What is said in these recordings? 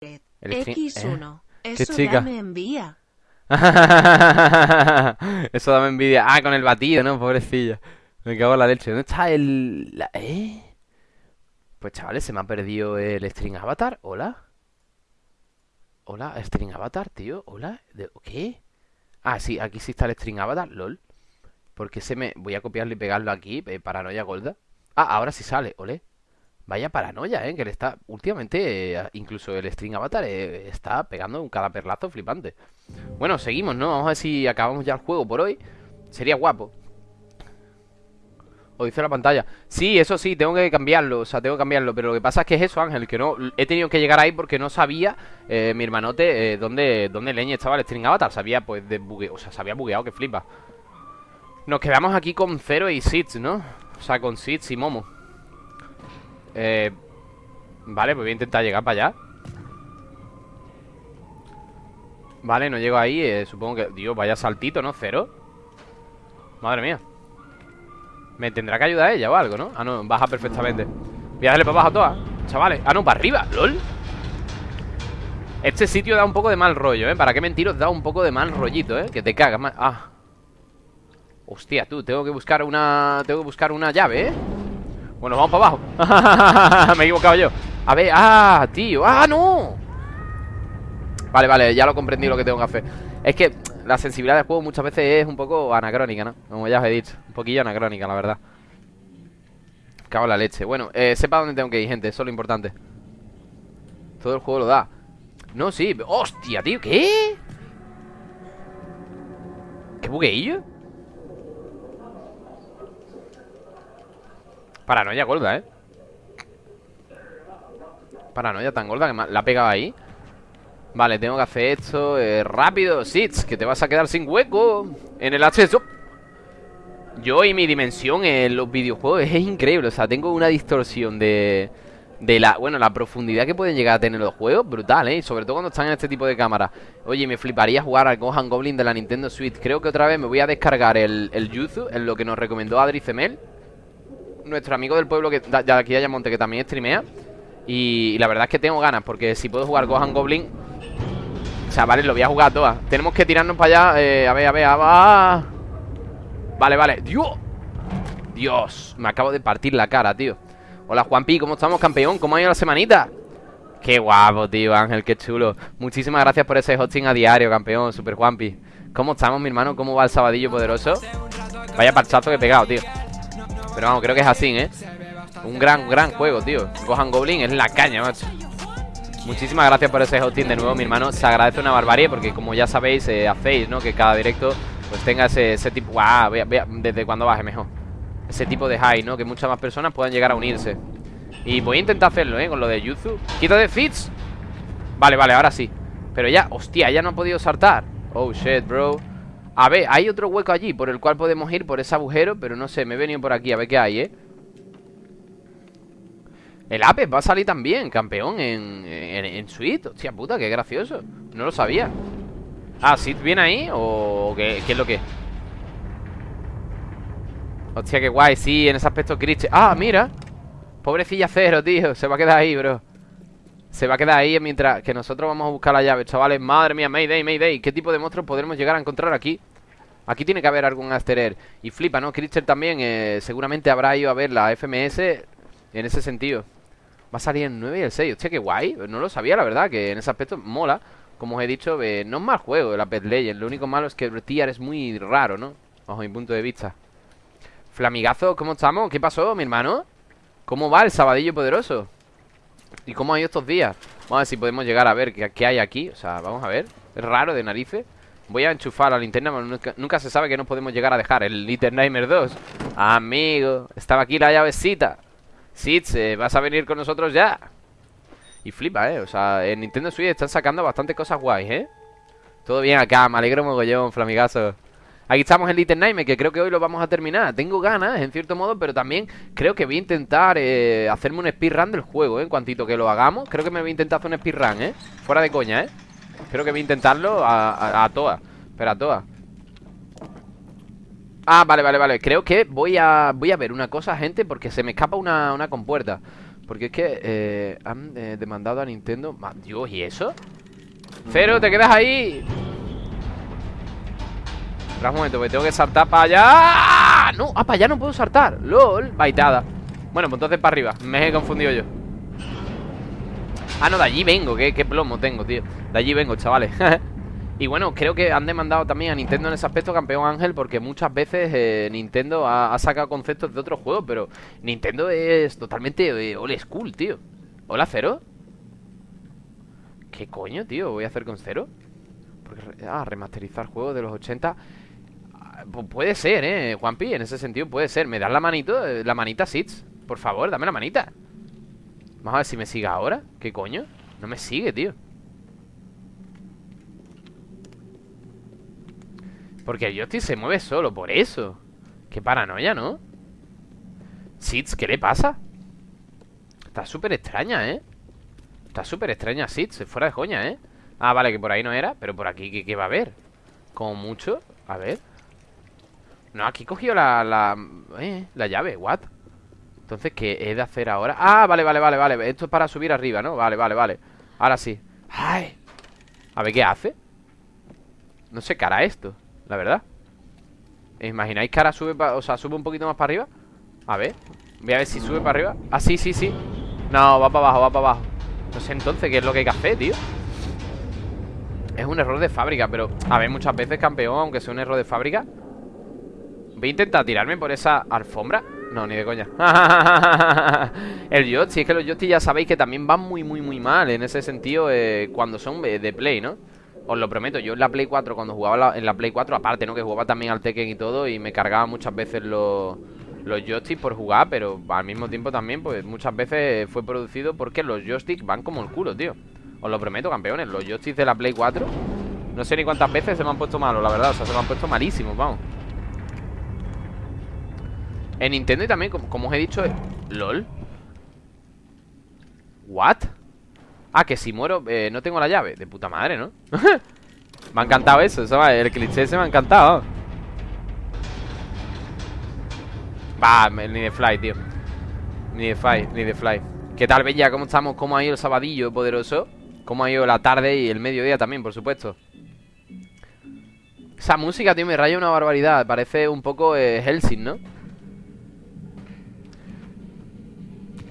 El stream- X1. ¿Qué Eso chica? ya me envía. Eso dame envidia. Ah, con el batido, ¿no? Pobrecilla. Me cago en la leche. ¿Dónde está el...? la- ¿Eh? Pues chavales, se me ha perdido el string avatar. Hola. Hola, string avatar, tío. Hola. ¿De- ¿Qué? Ah, sí, aquí sí está el string avatar. LOL. Porque se me... Voy a copiarlo y pegarlo aquí. eh, paranoia golda. Ah, ahora sí sale. Ole. Vaya paranoia, ¿eh? Que le está... Últimamente, eh, incluso el string avatar eh, está pegando un cada perlazo flipante. Bueno, seguimos, ¿no? Vamos a ver si acabamos ya el juego por hoy. Sería guapo. O dice la pantalla. Sí, eso sí, tengo que cambiarlo. O sea, tengo que cambiarlo. Pero lo que pasa es que es eso, Ángel. Que no. He tenido que llegar ahí porque no sabía, eh, mi hermanote, eh, dónde, dónde leña estaba el string avatar. Sabía, pues, de bugue... O sea, se había bugueado que flipa. Nos quedamos aquí con Zero y Sits, ¿no? O sea, con Sits y Momo. Eh. Vale, pues voy a intentar llegar para allá. Vale, no llego ahí, eh, supongo que... Dios, vaya saltito, ¿no? Cero Madre mía Me tendrá que ayudar ella o algo, ¿no? Ah, no, baja perfectamente Voy a darle para abajo todas, chavales Ah, no, para arriba, lol Este sitio da un poco de mal rollo, ¿eh? ¿Para qué mentiros? Da un poco de mal rollito, ¿eh? Que te cagas. Ah Hostia, tú, tengo que buscar una... Tengo que buscar una llave, ¿eh? Bueno, vamos para abajo Me he equivocado yo A ver, ah, tío, ah, no Vale, vale, ya lo comprendí lo que tengo que hacer Es que la sensibilidad del juego muchas veces es un poco anacrónica, ¿no? Como ya os he dicho Un poquillo anacrónica, la verdad Cago la leche Bueno, eh, sepa dónde tengo que ir, gente Eso es lo importante Todo el juego lo da No, sí ¡Hostia, tío! ¿Qué? ¿Qué bugueillo? Paranoia gorda, ¿eh? Paranoia tan gorda que la ha pegado ahí Vale, tengo que hacer esto eh, rápido, Sits, que te vas a quedar sin hueco en el acceso. Yo y mi dimensión en los videojuegos es increíble, o sea, tengo una distorsión de de la, bueno, la profundidad que pueden llegar a tener los juegos, brutal, ¿eh? Sobre todo cuando están en este tipo de cámaras. Oye, me fliparía jugar al Gohan Goblin de la Nintendo Switch. Creo que otra vez me voy a descargar el, el Yuzu, en lo que nos recomendó Adri Cemel, nuestro amigo del pueblo que de aquí de Ayamonte, que también streamea. Y, la verdad es que tengo ganas, porque si puedo jugar Gohan Goblin, Chavales, lo voy a jugar todas Tenemos que tirarnos para allá eh, A ver, a ver, a ver Vale, vale ¡Dios! Dios Me acabo de partir la cara, tío Hola, Juanpi ¿Cómo estamos, campeón? ¿Cómo ha ido la semanita? Qué guapo, tío, Ángel Qué chulo Muchísimas gracias por ese hosting a diario, campeón Super Juanpi ¿Cómo estamos, mi hermano? ¿Cómo va el sabadillo poderoso? Vaya parchazo que he pegado, tío Pero vamos, creo que es así, ¿eh? Un gran, gran juego, tío Gohan Goblin es la caña, macho Muchísimas gracias por ese hosting de nuevo, mi hermano. Se agradece una barbarie porque, como ya sabéis, eh, hacéis, ¿no? Que cada directo pues tenga ese, ese tipo. ¡Guau! Vea, vea, desde cuando baje mejor. Ese tipo de high, ¿no? Que muchas más personas puedan llegar a unirse. Y voy a intentar hacerlo, ¿eh? Con lo de Yuzu. ¡Quita de Fits! Vale, vale, ahora sí. Pero ya, hostia, ya no ha podido saltar. Oh shit, bro. A ver, hay otro hueco allí por el cual podemos ir por ese agujero, pero no sé, me he venido por aquí a ver qué hay, ¿eh? El Apex va a salir también, campeón, en, en, en Switch. Hostia puta, qué gracioso. No lo sabía. Ah, ¿Sid viene ahí o qué, es lo que? Hostia, qué guay, sí, en ese aspecto Christian. Ah, mira. Pobrecilla cero, tío. Se va a quedar ahí, bro. Se va a quedar ahí mientras que nosotros vamos a buscar la llave, chavales. Madre mía, Mayday, Mayday. ¿Qué tipo de monstruos podremos llegar a encontrar aquí? Aquí tiene que haber algún Asterer. Y flipa, ¿no? Christian también eh, seguramente habrá ido a ver la FMS en ese sentido. Va a salir el 9 y el 6. Hostia, qué guay. No lo sabía, la verdad, que en ese aspecto mola. Como os he dicho, eh, no es mal juego el Apex Legends. Lo único malo es que el tier es muy raro, ¿no? Bajo mi punto de vista. Flamigazo, ¿cómo estamos? ¿Qué pasó, mi hermano? ¿Cómo va el sabadillo poderoso? ¿Y cómo ha ido estos días? Vamos a ver si podemos llegar a ver qué, hay aquí. O sea, vamos a ver. Es raro de narices. Voy a enchufar la linterna, pero nunca, nunca se sabe que nos podemos llegar a dejar. El Little Nightmare 2. Amigo, estaba aquí la llavecita. Sitz, eh, vas a venir con nosotros ya. Y flipa, eh. O sea, en Nintendo Switch están sacando bastante cosas guays, eh. Todo bien acá, me alegro mogollón, flamigazo. Aquí estamos en Little Nightmare, que creo que hoy lo vamos a terminar. Tengo ganas, en cierto modo, pero también creo que voy a intentar eh, hacerme un speedrun del juego, ¿eh? En cuantito que lo hagamos, creo que me voy a intentar hacer un speedrun, ¿eh? Fuera de coña, ¿eh? Creo que voy a intentarlo a, a, todas. Pero a todas. Ah, vale, vale, vale. Creo que voy a voy a ver una cosa, gente, porque se me escapa una, una compuerta. Porque es que eh, han eh, demandado a Nintendo Dios, ¿y eso? Cero, te quedas ahí Espera un momento, que tengo que saltar para allá No, ah, para allá no puedo saltar LOL, baitada Bueno, pues entonces para arriba, me he confundido yo Ah, no, de allí vengo, qué, qué plomo tengo, tío De allí vengo, chavales Y bueno, creo que han demandado también a Nintendo en ese aspecto, campeón Ángel, porque muchas veces eh, Nintendo ha, ha sacado conceptos de otros juegos, pero Nintendo es totalmente eh, old school, tío. Hola, Cero. ¿Qué coño, tío? ¿Voy a hacer con Cero? Porque, ah, remasterizar juegos de los 80. Pu- puede ser, ¿eh? Juanpi, en ese sentido puede ser. ¿Me das la manito? La manita, Sits. Por favor, dame la manita. Vamos a ver si me sigue ahora. ¿Qué coño? No me sigue, tío. Porque el joystick se mueve solo, por eso. Qué paranoia, ¿no? Sits, ¿qué le pasa? Está súper extraña, ¿eh? Está súper extraña Sits, fuera de coña, ¿eh? Ah, vale, que por ahí no era Pero por aquí, ¿qué, qué va a haber? Como mucho, a ver No, aquí he cogido la, la, eh, la llave, what? Entonces, ¿qué he de hacer ahora? Ah, vale, vale, vale, vale Esto es para subir arriba, ¿no? Vale, vale, vale Ahora sí Ay A ver, ¿qué hace? No sé hará esto La verdad ¿Imagináis que ahora sube, o sea, sube un poquito más para arriba? A ver Voy a ver si sube para arriba Ah, sí, sí, sí No, va para abajo, va para abajo No sé entonces qué es lo que hay que hacer, tío Es un error de fábrica Pero, a ver, muchas veces, campeón Aunque sea un error de fábrica Voy a intentar tirarme por esa alfombra No, ni de coña El joystick, es que los joysticks ya sabéis que también van muy, muy, muy mal En ese sentido, eh, cuando son de Play, ¿no? Os lo prometo, yo en la Play 4 Cuando jugaba en la Play 4, aparte, ¿no? Que jugaba también al Tekken y todo Y me cargaba muchas veces los los joysticks por jugar, pero al mismo tiempo también, pues muchas veces fue producido porque los joysticks van como el culo, tío. Os lo prometo, campeones. Los joysticks de la Play 4, no sé ni cuántas veces se me han puesto malos, la verdad. O sea, se me han puesto malísimos, vamos. En Nintendo y también, como, os he dicho, LOL. ¿What? Ah, que si muero, eh, no tengo la llave. De puta madre, ¿no? me ha encantado eso, eso el cliché ese me ha encantado. Me- ni de fly, tío. Ni de fly, ni de fly. ¿Qué tal, Bella? ¿Cómo estamos? ¿Cómo ha ido el sabadillo poderoso? ¿Cómo ha ido la tarde y el mediodía también, por supuesto? Esa música, tío, me raya una barbaridad. Parece un poco eh, ¿no?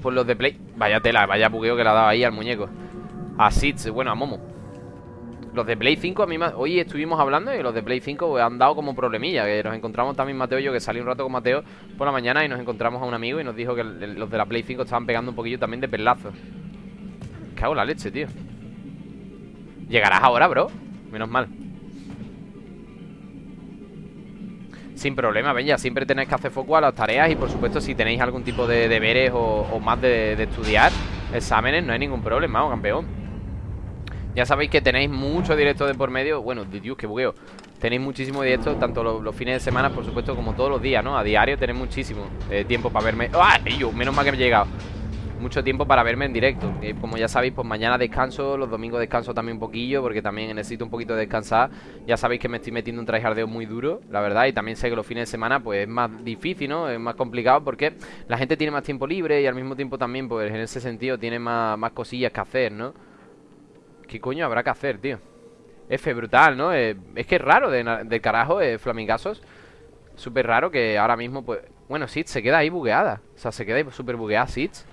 Pues los de Play... Vaya tela, vaya bugueo que le ha dado ahí al muñeco. A Sitz, bueno, a Momo. Los de Play 5 a mí me- Hoy estuvimos hablando y los de Play 5 pues, han dado como problemilla Que nos encontramos también Mateo y yo Que salí un rato con Mateo por la mañana Y nos encontramos a un amigo y nos dijo que los de la Play 5 Estaban pegando un poquillo también de pelazos Cago en la leche, tío. Llegarás ahora, bro. Menos mal Sin problema, ya Siempre tenéis que hacer foco a las tareas Y por supuesto si tenéis algún tipo de deberes O, más de, estudiar Exámenes, no hay ningún problema, vamos, campeón ya sabéis que tenéis mucho directo de por medio Bueno, Dios, que bugueo Tenéis muchísimo directo, tanto los, los fines de semana, por supuesto, como todos los días, ¿no? A diario tenéis muchísimo eh, tiempo para verme ¡Ah! Yo, menos mal que me he llegado Mucho tiempo para verme en directo Eh, Como ya sabéis, pues mañana descanso Los domingos descanso también un poquillo Porque también necesito un poquito de descansar Ya sabéis que me estoy metiendo un tryhardeo muy duro La verdad, y también sé que los fines de semana Pues es más difícil, ¿no? Es más complicado porque La gente tiene más tiempo libre Y al mismo tiempo también, pues en ese sentido Tiene más, más cosillas que hacer, ¿no? ¿Qué coño habrá que hacer, tío? F brutal, ¿no? Es que es raro de, del carajo, eh, Flamingazos Súper raro que ahora mismo, pues... Bueno, Sitz se queda ahí bugueada O sea, se queda ahí súper bugueada Sitz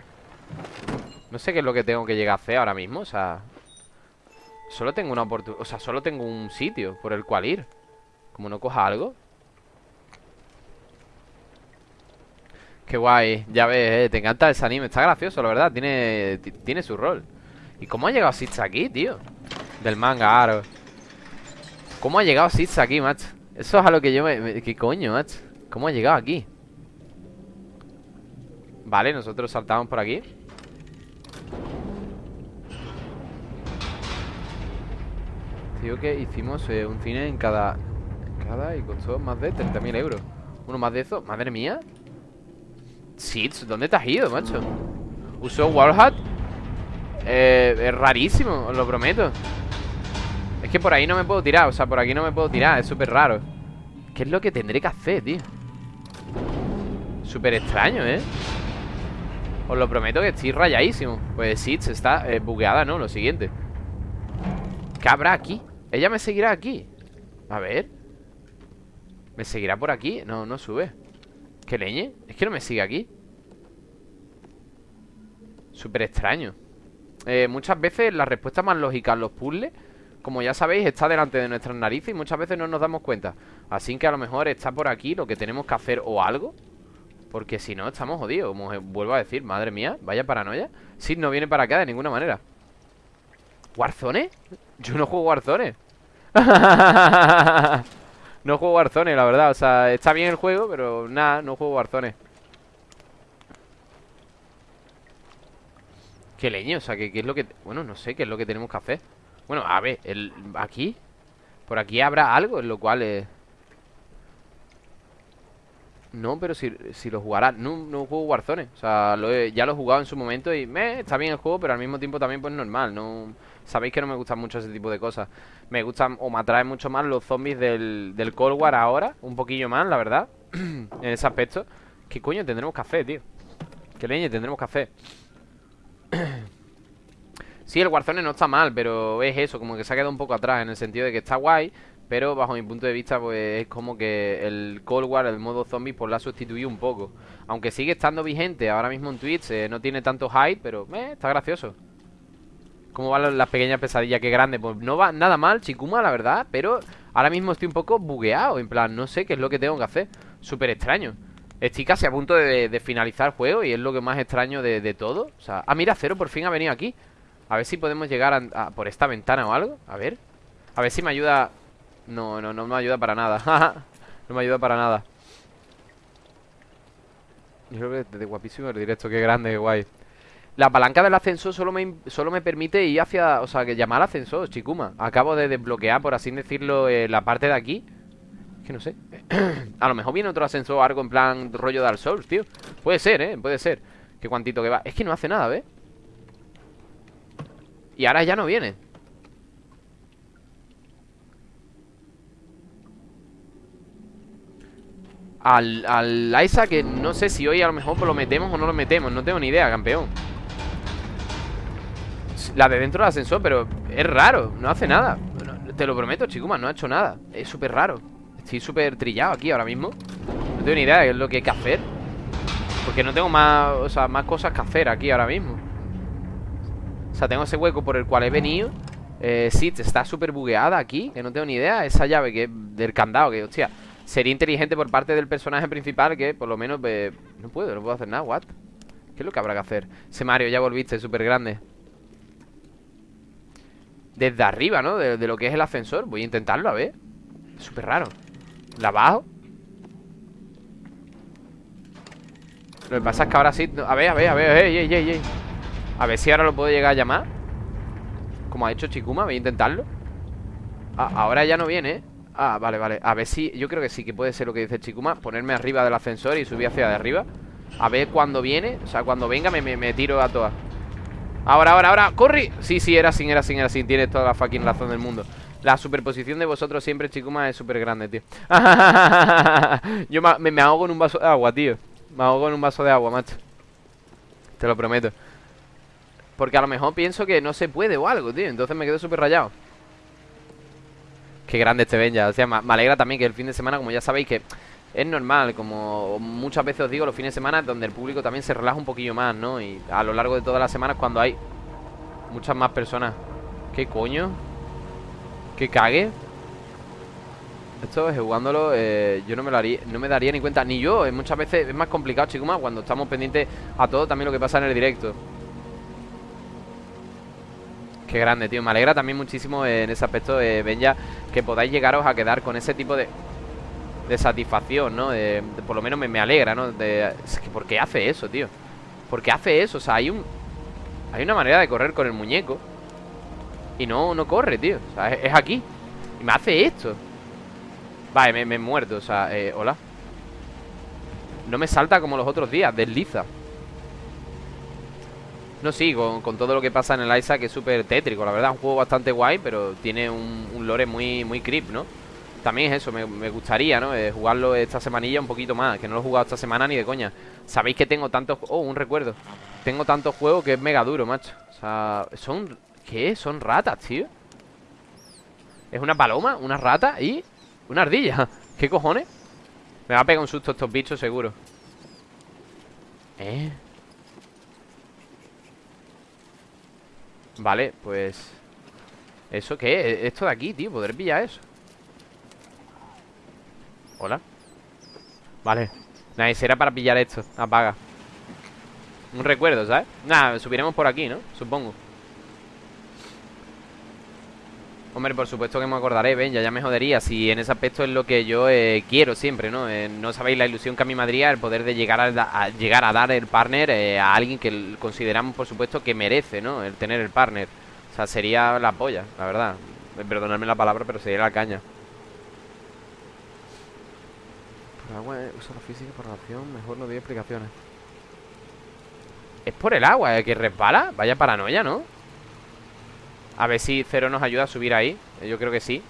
No sé qué es lo que tengo que llegar a hacer ahora mismo O sea... Solo tengo una oportunidad O sea, solo tengo un sitio por el cual ir Como no coja algo Qué guay, ya ves, eh, te encanta ese anime Está gracioso, la verdad, tiene, ti- tiene su rol ¿Y cómo ha llegado Sitz aquí, tío? Del manga, aro ¿Cómo ha llegado Sitz aquí, macho? Eso es a lo que yo me... me- ¿Qué coño, macho? ¿Cómo ha llegado aquí? Vale, nosotros saltamos por aquí Tío, que hicimos eh, un cine en cada... Cada y costó más de 30.000 euros Uno más de eso, madre mía Sitz, ¿dónde te has ido, macho? Usó Wallhat eh, es rarísimo, os lo prometo Es que por ahí no me puedo tirar O sea, por aquí no me puedo tirar, es súper raro ¿Qué es lo que tendré que hacer, tío? Súper extraño, ¿eh? Os lo prometo que estoy rayadísimo Pues se está eh, bugueada, ¿no? Lo siguiente ¿Qué habrá aquí? Ella me seguirá aquí. A ver. ¿Me seguirá por aquí? No, no sube. ¿Qué leñe? Es que no me sigue aquí. Súper extraño. Eh, Muchas veces la respuesta más lógica en los puzzles Como ya sabéis, está delante de nuestras narices Y muchas veces no nos damos cuenta. Así que a lo mejor está por aquí lo que tenemos que hacer o algo. Porque si no, estamos jodidos Como vuelvo a decir, madre mía, vaya paranoia. Si no viene para acá de ninguna manera. ¿Warzone? Yo no juego Warzone No juego Warzone, la verdad O sea, está bien el juego, pero nada, no juego Warzone ¿Qué leño? O sea, ¿qué, es lo que...? Bueno, no sé qué es lo que tenemos que hacer Bueno, a ver, el... aquí Por aquí habrá algo en lo cual... Eh... No, pero si, si lo jugará no, no juego Warzone O sea, ya lo he jugado en su momento Y me está bien el juego, pero al mismo tiempo también pues normal No Sabéis que no me gustan mucho ese tipo de cosas Me gustan o me atraen mucho más los zombies del, del Cold War ahora Un poquillo más, la verdad En ese aspecto ¿Qué coño tendremos café, tío? ¿Qué leña tendremos café? sí, el Warzone no está mal Pero es eso, como que se ha quedado un poco atrás En el sentido de que está guay pero bajo mi punto de vista, pues es como que el Cold War, el modo zombie, pues la ha sustituido un poco. Aunque sigue estando vigente ahora mismo en Twitch, eh, no tiene tanto hype, pero eh, está gracioso. ¿Cómo van las pequeñas pesadillas? Qué grande. Pues no va nada mal, Chikuma, la verdad, pero ahora mismo estoy un poco bugueado. En plan, no sé qué es lo que tengo que hacer. Súper extraño. Estoy casi a punto de, finalizar el juego y es lo que más extraño de, todo. O sea, ah, mira, Cero por fin ha venido aquí. A ver si podemos llegar por esta ventana o algo. A ver. A ver si me ayuda no, no, no me ayuda para nada No me ayuda para nada Yo creo que desde guapísimo el directo Qué grande, qué guay La palanca del ascensor solo me, solo me permite ir hacia... O sea, que llamar al ascensor, chicuma Acabo de desbloquear, por así decirlo eh, La parte de aquí. Que no sé. A lo mejor viene otro ascensor o algo en plan rollo Dark Souls, tío. Puede ser, eh, puede ser. Que cuantito que va. Es que no hace nada, ¿ves? Y ahora ya no viene. Al, al Isa que no sé si hoy a lo mejor lo metemos o no lo metemos. No tengo ni idea, campeón La de dentro del ascensor, pero es raro, no hace nada. Te lo prometo, chicuma, no ha hecho nada. Es súper raro. Estoy súper trillado aquí ahora mismo. No tengo ni idea de lo que hay que hacer. Porque no tengo más, o sea, más cosas que hacer aquí ahora mismo. O sea, tengo ese hueco por el cual he venido. Eh, Sí, está súper bugueada aquí Que no tengo ni idea. Esa llave que del candado Que, hostia Sería inteligente por parte del personaje principal que por lo menos... no puedo, no puedo hacer nada, what? ¿Qué es lo que habrá que hacer? Ese Mario, ya volviste, súper grande Desde arriba, ¿no? De, lo que es el ascensor. Voy a intentarlo, a ver. Súper raro. ¿La bajo? Lo que pasa es que ahora sí... A ver, a ver, a ver, ey, ey, ey, A ver si ahora lo puedo llegar a llamar. Como ha hecho Chikuma, voy a intentarlo. Ah, Ahora ya no viene, ¿eh? Ah, vale, vale. A ver si, yo creo que sí que puede ser lo que dice Chikuma Ponerme arriba del ascensor y subir hacia de arriba. A ver cuando viene, o sea, cuando venga me, me, tiro a todas Ahora, ahora, ahora, ¡corre! Sí, sí, era sin, era sin, era sin Tienes toda la fucking razón del mundo. La superposición de vosotros siempre, Chikuma, es súper grande, tío. Yo me, me ahogo en un vaso de agua, tío. Me ahogo en un vaso de agua, macho. Te lo prometo. Porque a lo mejor pienso que no se puede o algo, tío. Entonces me quedo súper rayado. Qué grande este Benja. O sea, me, alegra también que el fin de semana, como ya sabéis, que es normal, como muchas veces os digo, los fines de semana donde el público también se relaja un poquillo más, ¿no? Y a lo largo de todas las semanas cuando hay muchas más personas. ¿Qué coño? ¿Qué cague? Esto es jugándolo, eh, yo no me lo haría, no me daría ni cuenta, ni yo. Muchas veces es más complicado, chicos, cuando estamos pendientes a todo también lo que pasa en el directo. Qué grande, tío. Me alegra también muchísimo en ese aspecto, eh, Benja, que podáis llegaros a quedar con ese tipo de, de satisfacción, ¿no? De, por lo menos me, alegra, ¿no? De, es que ¿por qué hace eso, tío? ¿Por qué hace eso? O sea, hay un... Hay una manera de correr con el muñeco Y no, no corre, tío O sea, es, aquí Y me hace esto Vale, me, me he muerto, o sea, eh, hola No me salta como los otros días Desliza no, sí, con, todo lo que pasa en el Isaac es súper tétrico, la verdad, un juego bastante guay, pero tiene un, lore muy, muy creep, ¿no? También es eso, me, gustaría, ¿no? Eh, jugarlo esta semanilla un poquito más, que no lo he jugado esta semana ni de coña. Sabéis que tengo tantos... Oh, un recuerdo. tengo tantos juegos que es mega duro, macho O sea, son... ¿Qué? Son ratas, tío Es una paloma, una rata y... Una ardilla ¿Qué cojones? Me va a pegar un susto estos bichos seguro ¿Eh? Vale, pues... ¿Eso qué? Esto de aquí, tío ¿Podré pillar eso? Hola. Vale. Nada, será para pillar esto. Apaga. Un recuerdo, ¿sabes? Nada, subiremos por aquí, ¿no? Supongo. Hombre, por supuesto que me acordaré, ven, ya, ya me jodería. Si en ese aspecto es lo que yo eh, quiero siempre, ¿no? Eh, no sabéis la ilusión que a mí me el poder de llegar a, llegar a dar el partner eh, a alguien que consideramos, por supuesto, que merece, ¿no? El tener el partner. O sea, sería la polla, la verdad. Perdonadme la palabra, pero sería la caña Por agua, usa la física por relación, mejor no doy explicaciones ¿Es por el agua el que resbala? Vaya paranoia, ¿no? A ver si Cero nos ayuda a subir ahí Yo creo que sí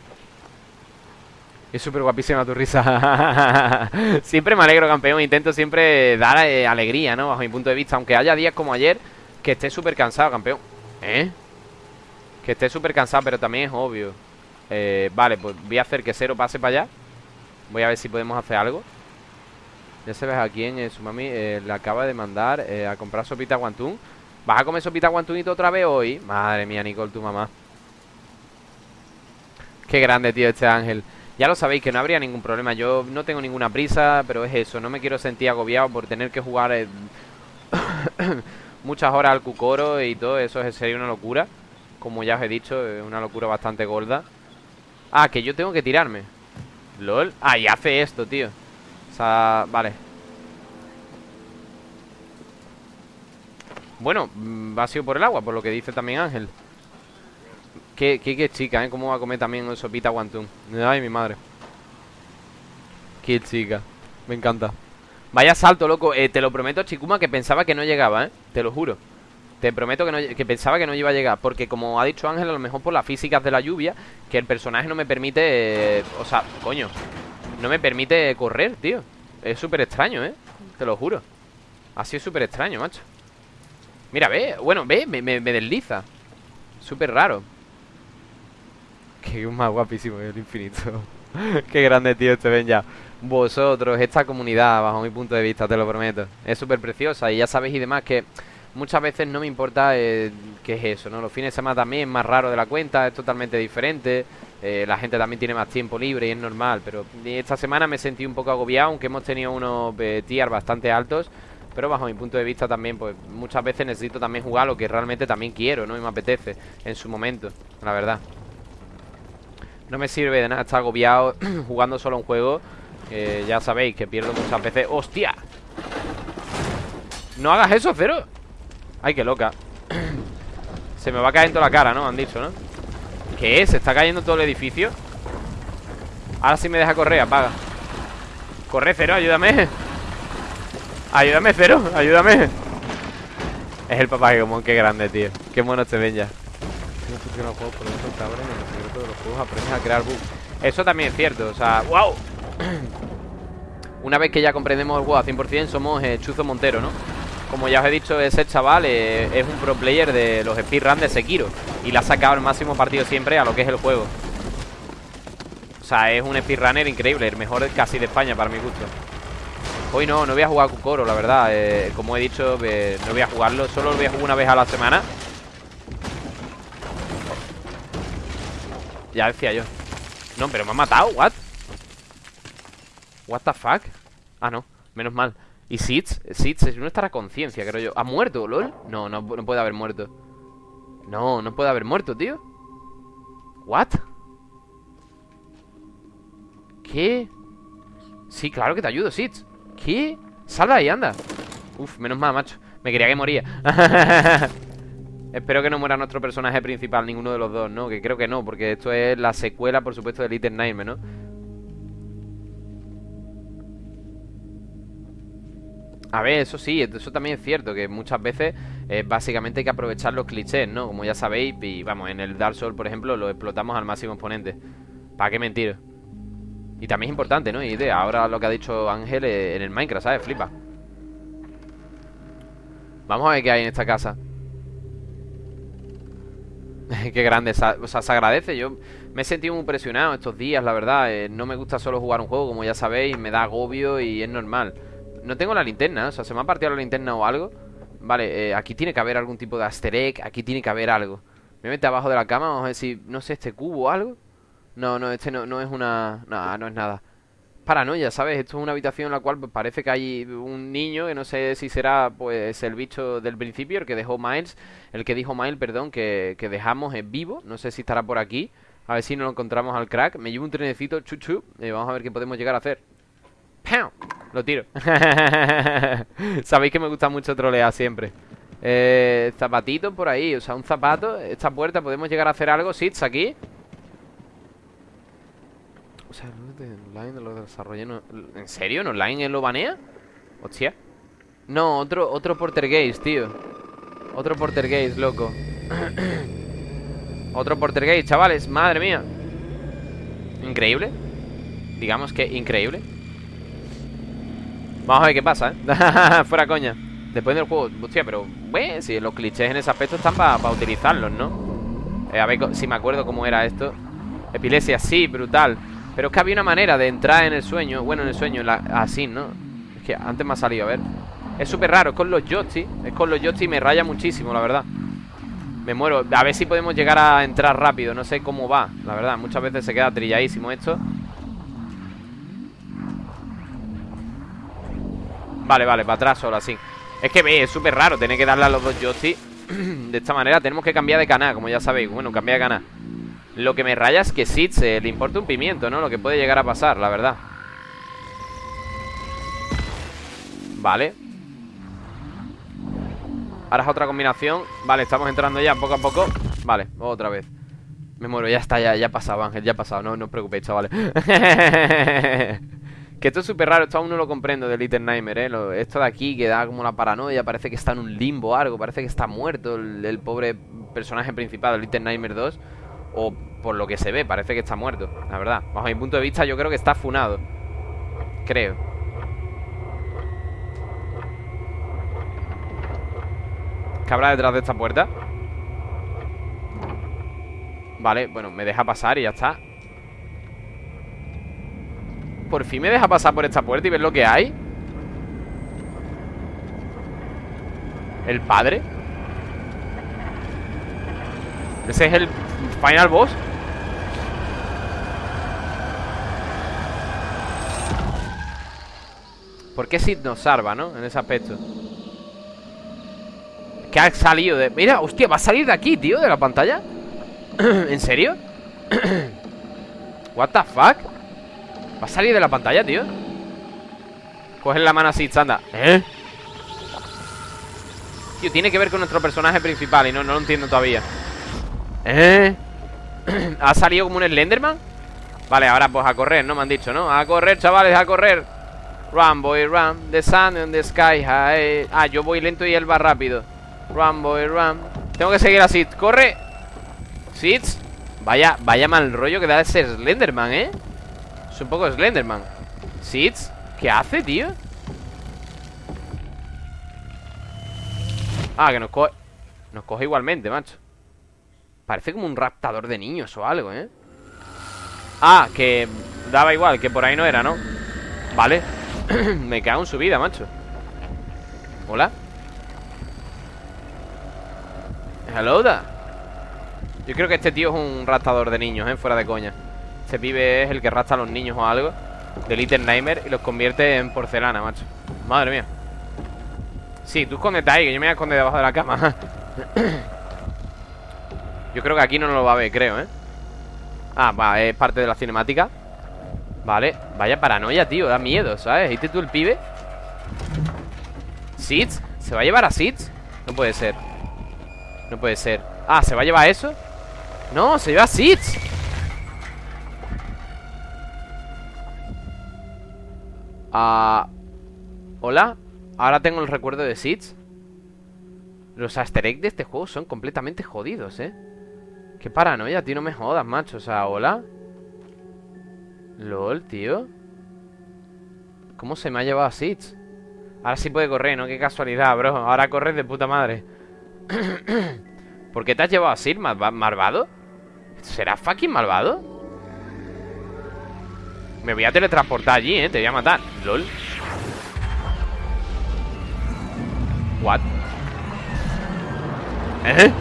es súper guapísima tu risa Siempre me alegro, campeón Intento siempre dar eh, alegría, ¿no? Bajo mi punto de vista Aunque haya días como ayer Que esté súper cansado, campeón ¿Eh? Que esté súper cansado, pero también es obvio eh, Vale, pues voy a hacer que Cero pase para allá Voy a ver si podemos hacer algo. Ya sabes a quién eh, su mami le acaba de mandar a comprar sopita guantún. ¿Vas a comer sopita guantunito otra vez hoy? Madre mía, Nicole, tu mamá. Qué grande, tío, este ángel. Ya lo sabéis, que no habría ningún problema. Yo no tengo ninguna prisa, pero es eso. No me quiero sentir agobiado por tener que jugar Muchas horas al cucoro y todo Eso. Sería una locura. Como ya os he dicho, es una locura bastante gorda. Ah, que yo tengo que tirarme LOL. Ah, hace esto, tío. O sea, vale. Bueno, mm, va a sido por el agua, por lo que dice también Ángel. Qué, qué, chica, ¿eh? Cómo va a comer también sopita guantún. Ay, mi madre. Qué chica. Me encanta. Vaya salto, loco. Eh, Te lo prometo, Chikuma, que pensaba que no llegaba, ¿eh? Te lo juro Te prometo que, que pensaba que no iba a llegar Porque como ha dicho Ángel, a lo mejor por las físicas de la lluvia Que el personaje no me permite... Eh, o sea, coño No me permite correr, tío. Es súper extraño, ¿eh? Te lo juro. Ha sido súper extraño, macho. Mira, ve, bueno, ve, me, desliza. Súper raro. Qué más guapísimo el infinito. Qué grande, tío, este ven ya. Vosotros, esta comunidad, bajo mi punto de vista, te lo prometo. Es súper preciosa y ya sabéis y demás que Muchas veces no me importa eh, qué es eso, ¿no? Los fines de semana también es más raro de la cuenta, es totalmente diferente eh, La gente también tiene más tiempo libre y es normal Pero esta semana me sentí un poco agobiado, aunque hemos tenido unos eh, tier bastante altos pero bajo mi punto de vista también, pues muchas veces necesito también jugar lo que realmente también quiero, ¿no? Y me apetece en su momento, la verdad. No me sirve de nada estar agobiado jugando solo un juego. ya sabéis que pierdo muchas veces. ¡Hostia! No hagas eso, Cero. Ay, qué loca. Se me va a caer en toda la cara, ¿no? Han dicho, ¿no? ¿Qué es? ¿Se está cayendo todo el edificio? Ahora sí me deja correr, apaga Corre, Cero, ayúdame Ayúdame, Cero, ayúdame Es el papá como qué grande, tío Qué mono te ven ya Eso también es cierto, o sea, wow Una vez que ya comprendemos el juego a 100% Somos eh, Chuzo Montero, ¿no? Como ya os he dicho, ese chaval es un pro player de los speedruns de Sekiro Y le ha sacado el máximo partido siempre a lo que es el juego. O sea, es un speedrunner increíble El mejor casi de España para mi gusto. Hoy no, no voy a jugar Kukoro, la verdad. Eh, Como he dicho, no voy a jugarlo Solo lo voy a jugar una vez a la semana. Ya decía yo. No, pero me ha matado, what? What the fuck Ah, no, menos mal Y Sitz, Sitz no estará conciencia, creo yo ¿Ha muerto, lol? No, no, no puede haber muerto No, no puede haber muerto, tío What? ¿Qué? Sí, claro que te ayudo, Sitz ¿Qué? Salva ahí, anda Uf, menos mal, macho Me quería que moría Espero que no muera nuestro personaje principal Ninguno de los dos, ¿no? Que creo que no Porque esto es la secuela, por supuesto, de Little Nightmare, ¿no? A ver, eso sí, eso también es cierto Que muchas veces eh, básicamente hay que aprovechar los clichés, ¿no? Como ya sabéis Y vamos, en el Dark Souls, por ejemplo Lo explotamos al máximo exponente ¿Para qué mentir? Y también es importante, ¿no? Y ahora lo que ha dicho Ángel en el Minecraft, ¿sabes? Flipa Vamos a ver qué hay en esta casa Qué grande, o sea, se agradece Yo me he sentido muy presionado estos días, la verdad eh, No me gusta solo jugar un juego, como ya sabéis Me da agobio y es normal No tengo la linterna, o sea, se me ha partido la linterna o algo. Vale, eh, aquí tiene que haber algún tipo de asterek Aquí tiene que haber algo. Me mete abajo de la cama, vamos a ver si, no sé, este cubo o algo. No, no, este no, no es una... No, no es nada. Paranoia, ¿sabes? Esto es una habitación en la cual pues, parece que hay un niño que no sé si será pues el bicho del principio, el que dejó Miles, el que dijo Miles, perdón, que, que dejamos en vivo, no sé si estará por aquí, a ver si nos lo encontramos al crack, me llevo un trenecito, chuchu, y vamos a ver qué podemos llegar a hacer. ¡Pam! Lo tiro. Sabéis que me gusta mucho trolear siempre. Eh, zapatito por ahí, o sea, un zapato, esta puerta, podemos llegar a hacer algo, sits aquí. O sea, online lo desarrollé ¿En serio? ¿En online lo banea? Hostia No, otro, otro Portergeist, tío Otro Portergeist, loco Otro Portergeist, chavales Madre mía Increíble Digamos que increíble Vamos a ver qué pasa, ¿eh? Fuera coña. Después del juego Hostia, pero Bueno, si los clichés en ese aspecto están para utilizarlos, ¿no? Eh, a ver si me acuerdo cómo era esto. Epilepsia, sí, brutal. Pero es que había una manera de entrar en el sueño Bueno, en el sueño, así, ¿no? Es que antes me ha salido, a ver. Es súper raro, es con los joysticks Es con los joysticks y me raya muchísimo, la verdad. Me muero, a ver si podemos llegar a entrar rápido No sé cómo va, la verdad. Muchas veces se queda trilladísimo esto Vale, vale, para atrás solo así Es que es súper raro tener que darle a los dos joysticks De esta manera. Tenemos que cambiar de canal Como ya sabéis, bueno, cambiar de canal. Lo que me raya es que Sid se le importa un pimiento, ¿no? Lo que puede llegar a pasar, la verdad. Vale. Ahora es otra combinación. Vale, estamos entrando ya poco a poco. Vale, otra vez. Me muero, ya está, ya, ya ha pasado, Ángel, ya ha pasado. No, no os preocupéis, chavales Que esto es súper raro, esto aún no lo comprendo de Little Nightmare, ¿eh? esto de aquí que da como la paranoia Parece que está en un limbo o algo Parece que está muerto el, pobre personaje principal de Little Nightmare 2 o por lo que se ve, parece que está muerto La verdad, bajo mi punto de vista yo creo que está funado Creo ¿Qué habrá detrás de esta puerta? Vale, bueno, me deja pasar y ya está Por fin me deja pasar por esta puerta y ver lo que hay ¿El padre? Ese es el Final boss ¿Por qué Sid nos salva, no? En ese aspecto Que ha salido de... Mira, hostia, va a salir de aquí, tío De la pantalla ¿En serio? What the fuck Va a salir de la pantalla, tío Coge la mano así, anda ¿Eh? Tío, tiene que ver con nuestro personaje principal Y no, no lo entiendo todavía ¿Eh? ¿Ha salido como un Slenderman? Vale, ahora pues a correr, ¿no? Me han dicho, ¿no? A correr, chavales, a correr Run, boy, run The sun in the sky high Ah, yo voy lento y él va rápido Run, boy, run Tengo que seguir a Sid ¡Corre! Sid Vaya, vaya mal rollo que da ese Slenderman, ¿eh? Un poco Slenderman Sid ¿Qué hace, tío? Ah, que nos coge Nos coge igualmente, macho Parece como un raptador de niños o algo, ¿eh? Ah, que daba igual, que por ahí no era, ¿no? Vale Me cago en su vida, macho Hola Hello da Yo creo que este tío es un raptador de niños, ¿eh? Fuera de coña Este pibe es el que rapta a los niños o algo De Little Nightmare Y los convierte en porcelana, macho Madre mía Sí, tú escondete ahí, que yo me voy a esconder debajo de la cama Yo creo que aquí no lo va a ver, creo, ¿eh? Ah, va, es parte de la cinemática Vale, vaya paranoia, tío Da miedo, ¿sabes? ¿Viste tú el pibe? ¿Seeds? ¿Se va a llevar a Seeds? No puede ser No puede ser Ah, ¿se va a llevar eso? No, se lleva a Seeds Ah... ¿Hola? Ahora tengo el recuerdo de Seeds Los easter eggs de este juego son completamente jodidos, ¿eh? Qué paranoia, tío, no me jodas, macho O sea, ¿hola? LOL, tío ¿Cómo se me ha llevado a Seeds? Ahora sí puede correr, ¿no? Qué casualidad, bro Ahora corres de puta madre ¿Por qué te has llevado así, malvado? ¿Será fucking malvado? Me voy a teletransportar allí, ¿eh? Te voy a matar LOL What? ¿Eh?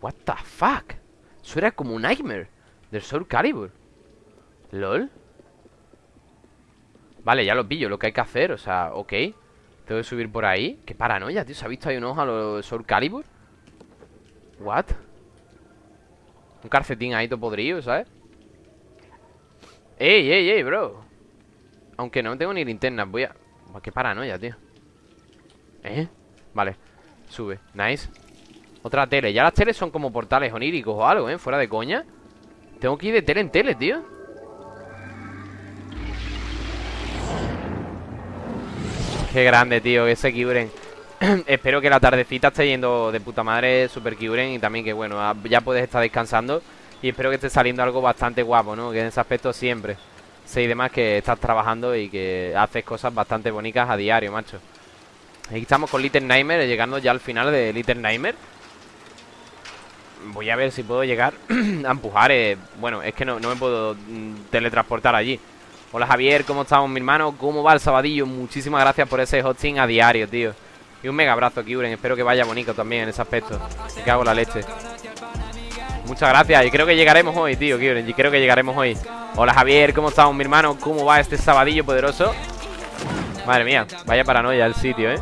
What the fuck? Eso era como un nightmare Del Soul Calibur LOL Vale, ya lo pillo, lo que hay que hacer, o sea, ok Tengo que subir por ahí Qué paranoia, tío, ¿se ha visto ahí un ojo a los Soul Calibur? What? Un calcetín ahí todo podrido, ¿sabes? ¡Ey, ey, ey, bro! Aunque no tengo ni linterna Voy a... Qué paranoia, tío ¿Eh? Vale Sube Nice Otra tele Ya las teles son como portales oníricos o algo, ¿eh? Fuera de coña Tengo que ir de tele en tele, tío Qué grande, tío Ese Kyuren Espero que la tardecita esté yendo de puta madre Super Kyuren Y también que, bueno Ya puedes estar descansando Y espero que esté saliendo algo bastante guapo, ¿no? Que en ese aspecto siempre Sé y demás que estás trabajando Y que haces cosas bastante bonitas a diario, macho Aquí estamos con Little Nightmare Llegando ya al final de Little Nightmare Voy a ver si puedo llegar A empujar eh. Bueno, es que no, no me puedo mm, teletransportar allí Hola Javier, ¿cómo estamos mi hermano? ¿Cómo va el sabadillo? Muchísimas gracias por ese hosting a diario, tío Y un mega abrazo, Kyuren Espero que vaya bonito también en ese aspecto. Me cago la leche. Muchas gracias. Y creo que llegaremos hoy, tío, Kyuren Y creo que llegaremos hoy. Hola Javier, ¿cómo estamos mi hermano? ¿Cómo va este sabadillo poderoso? Madre mía, vaya paranoia el sitio, ¿eh?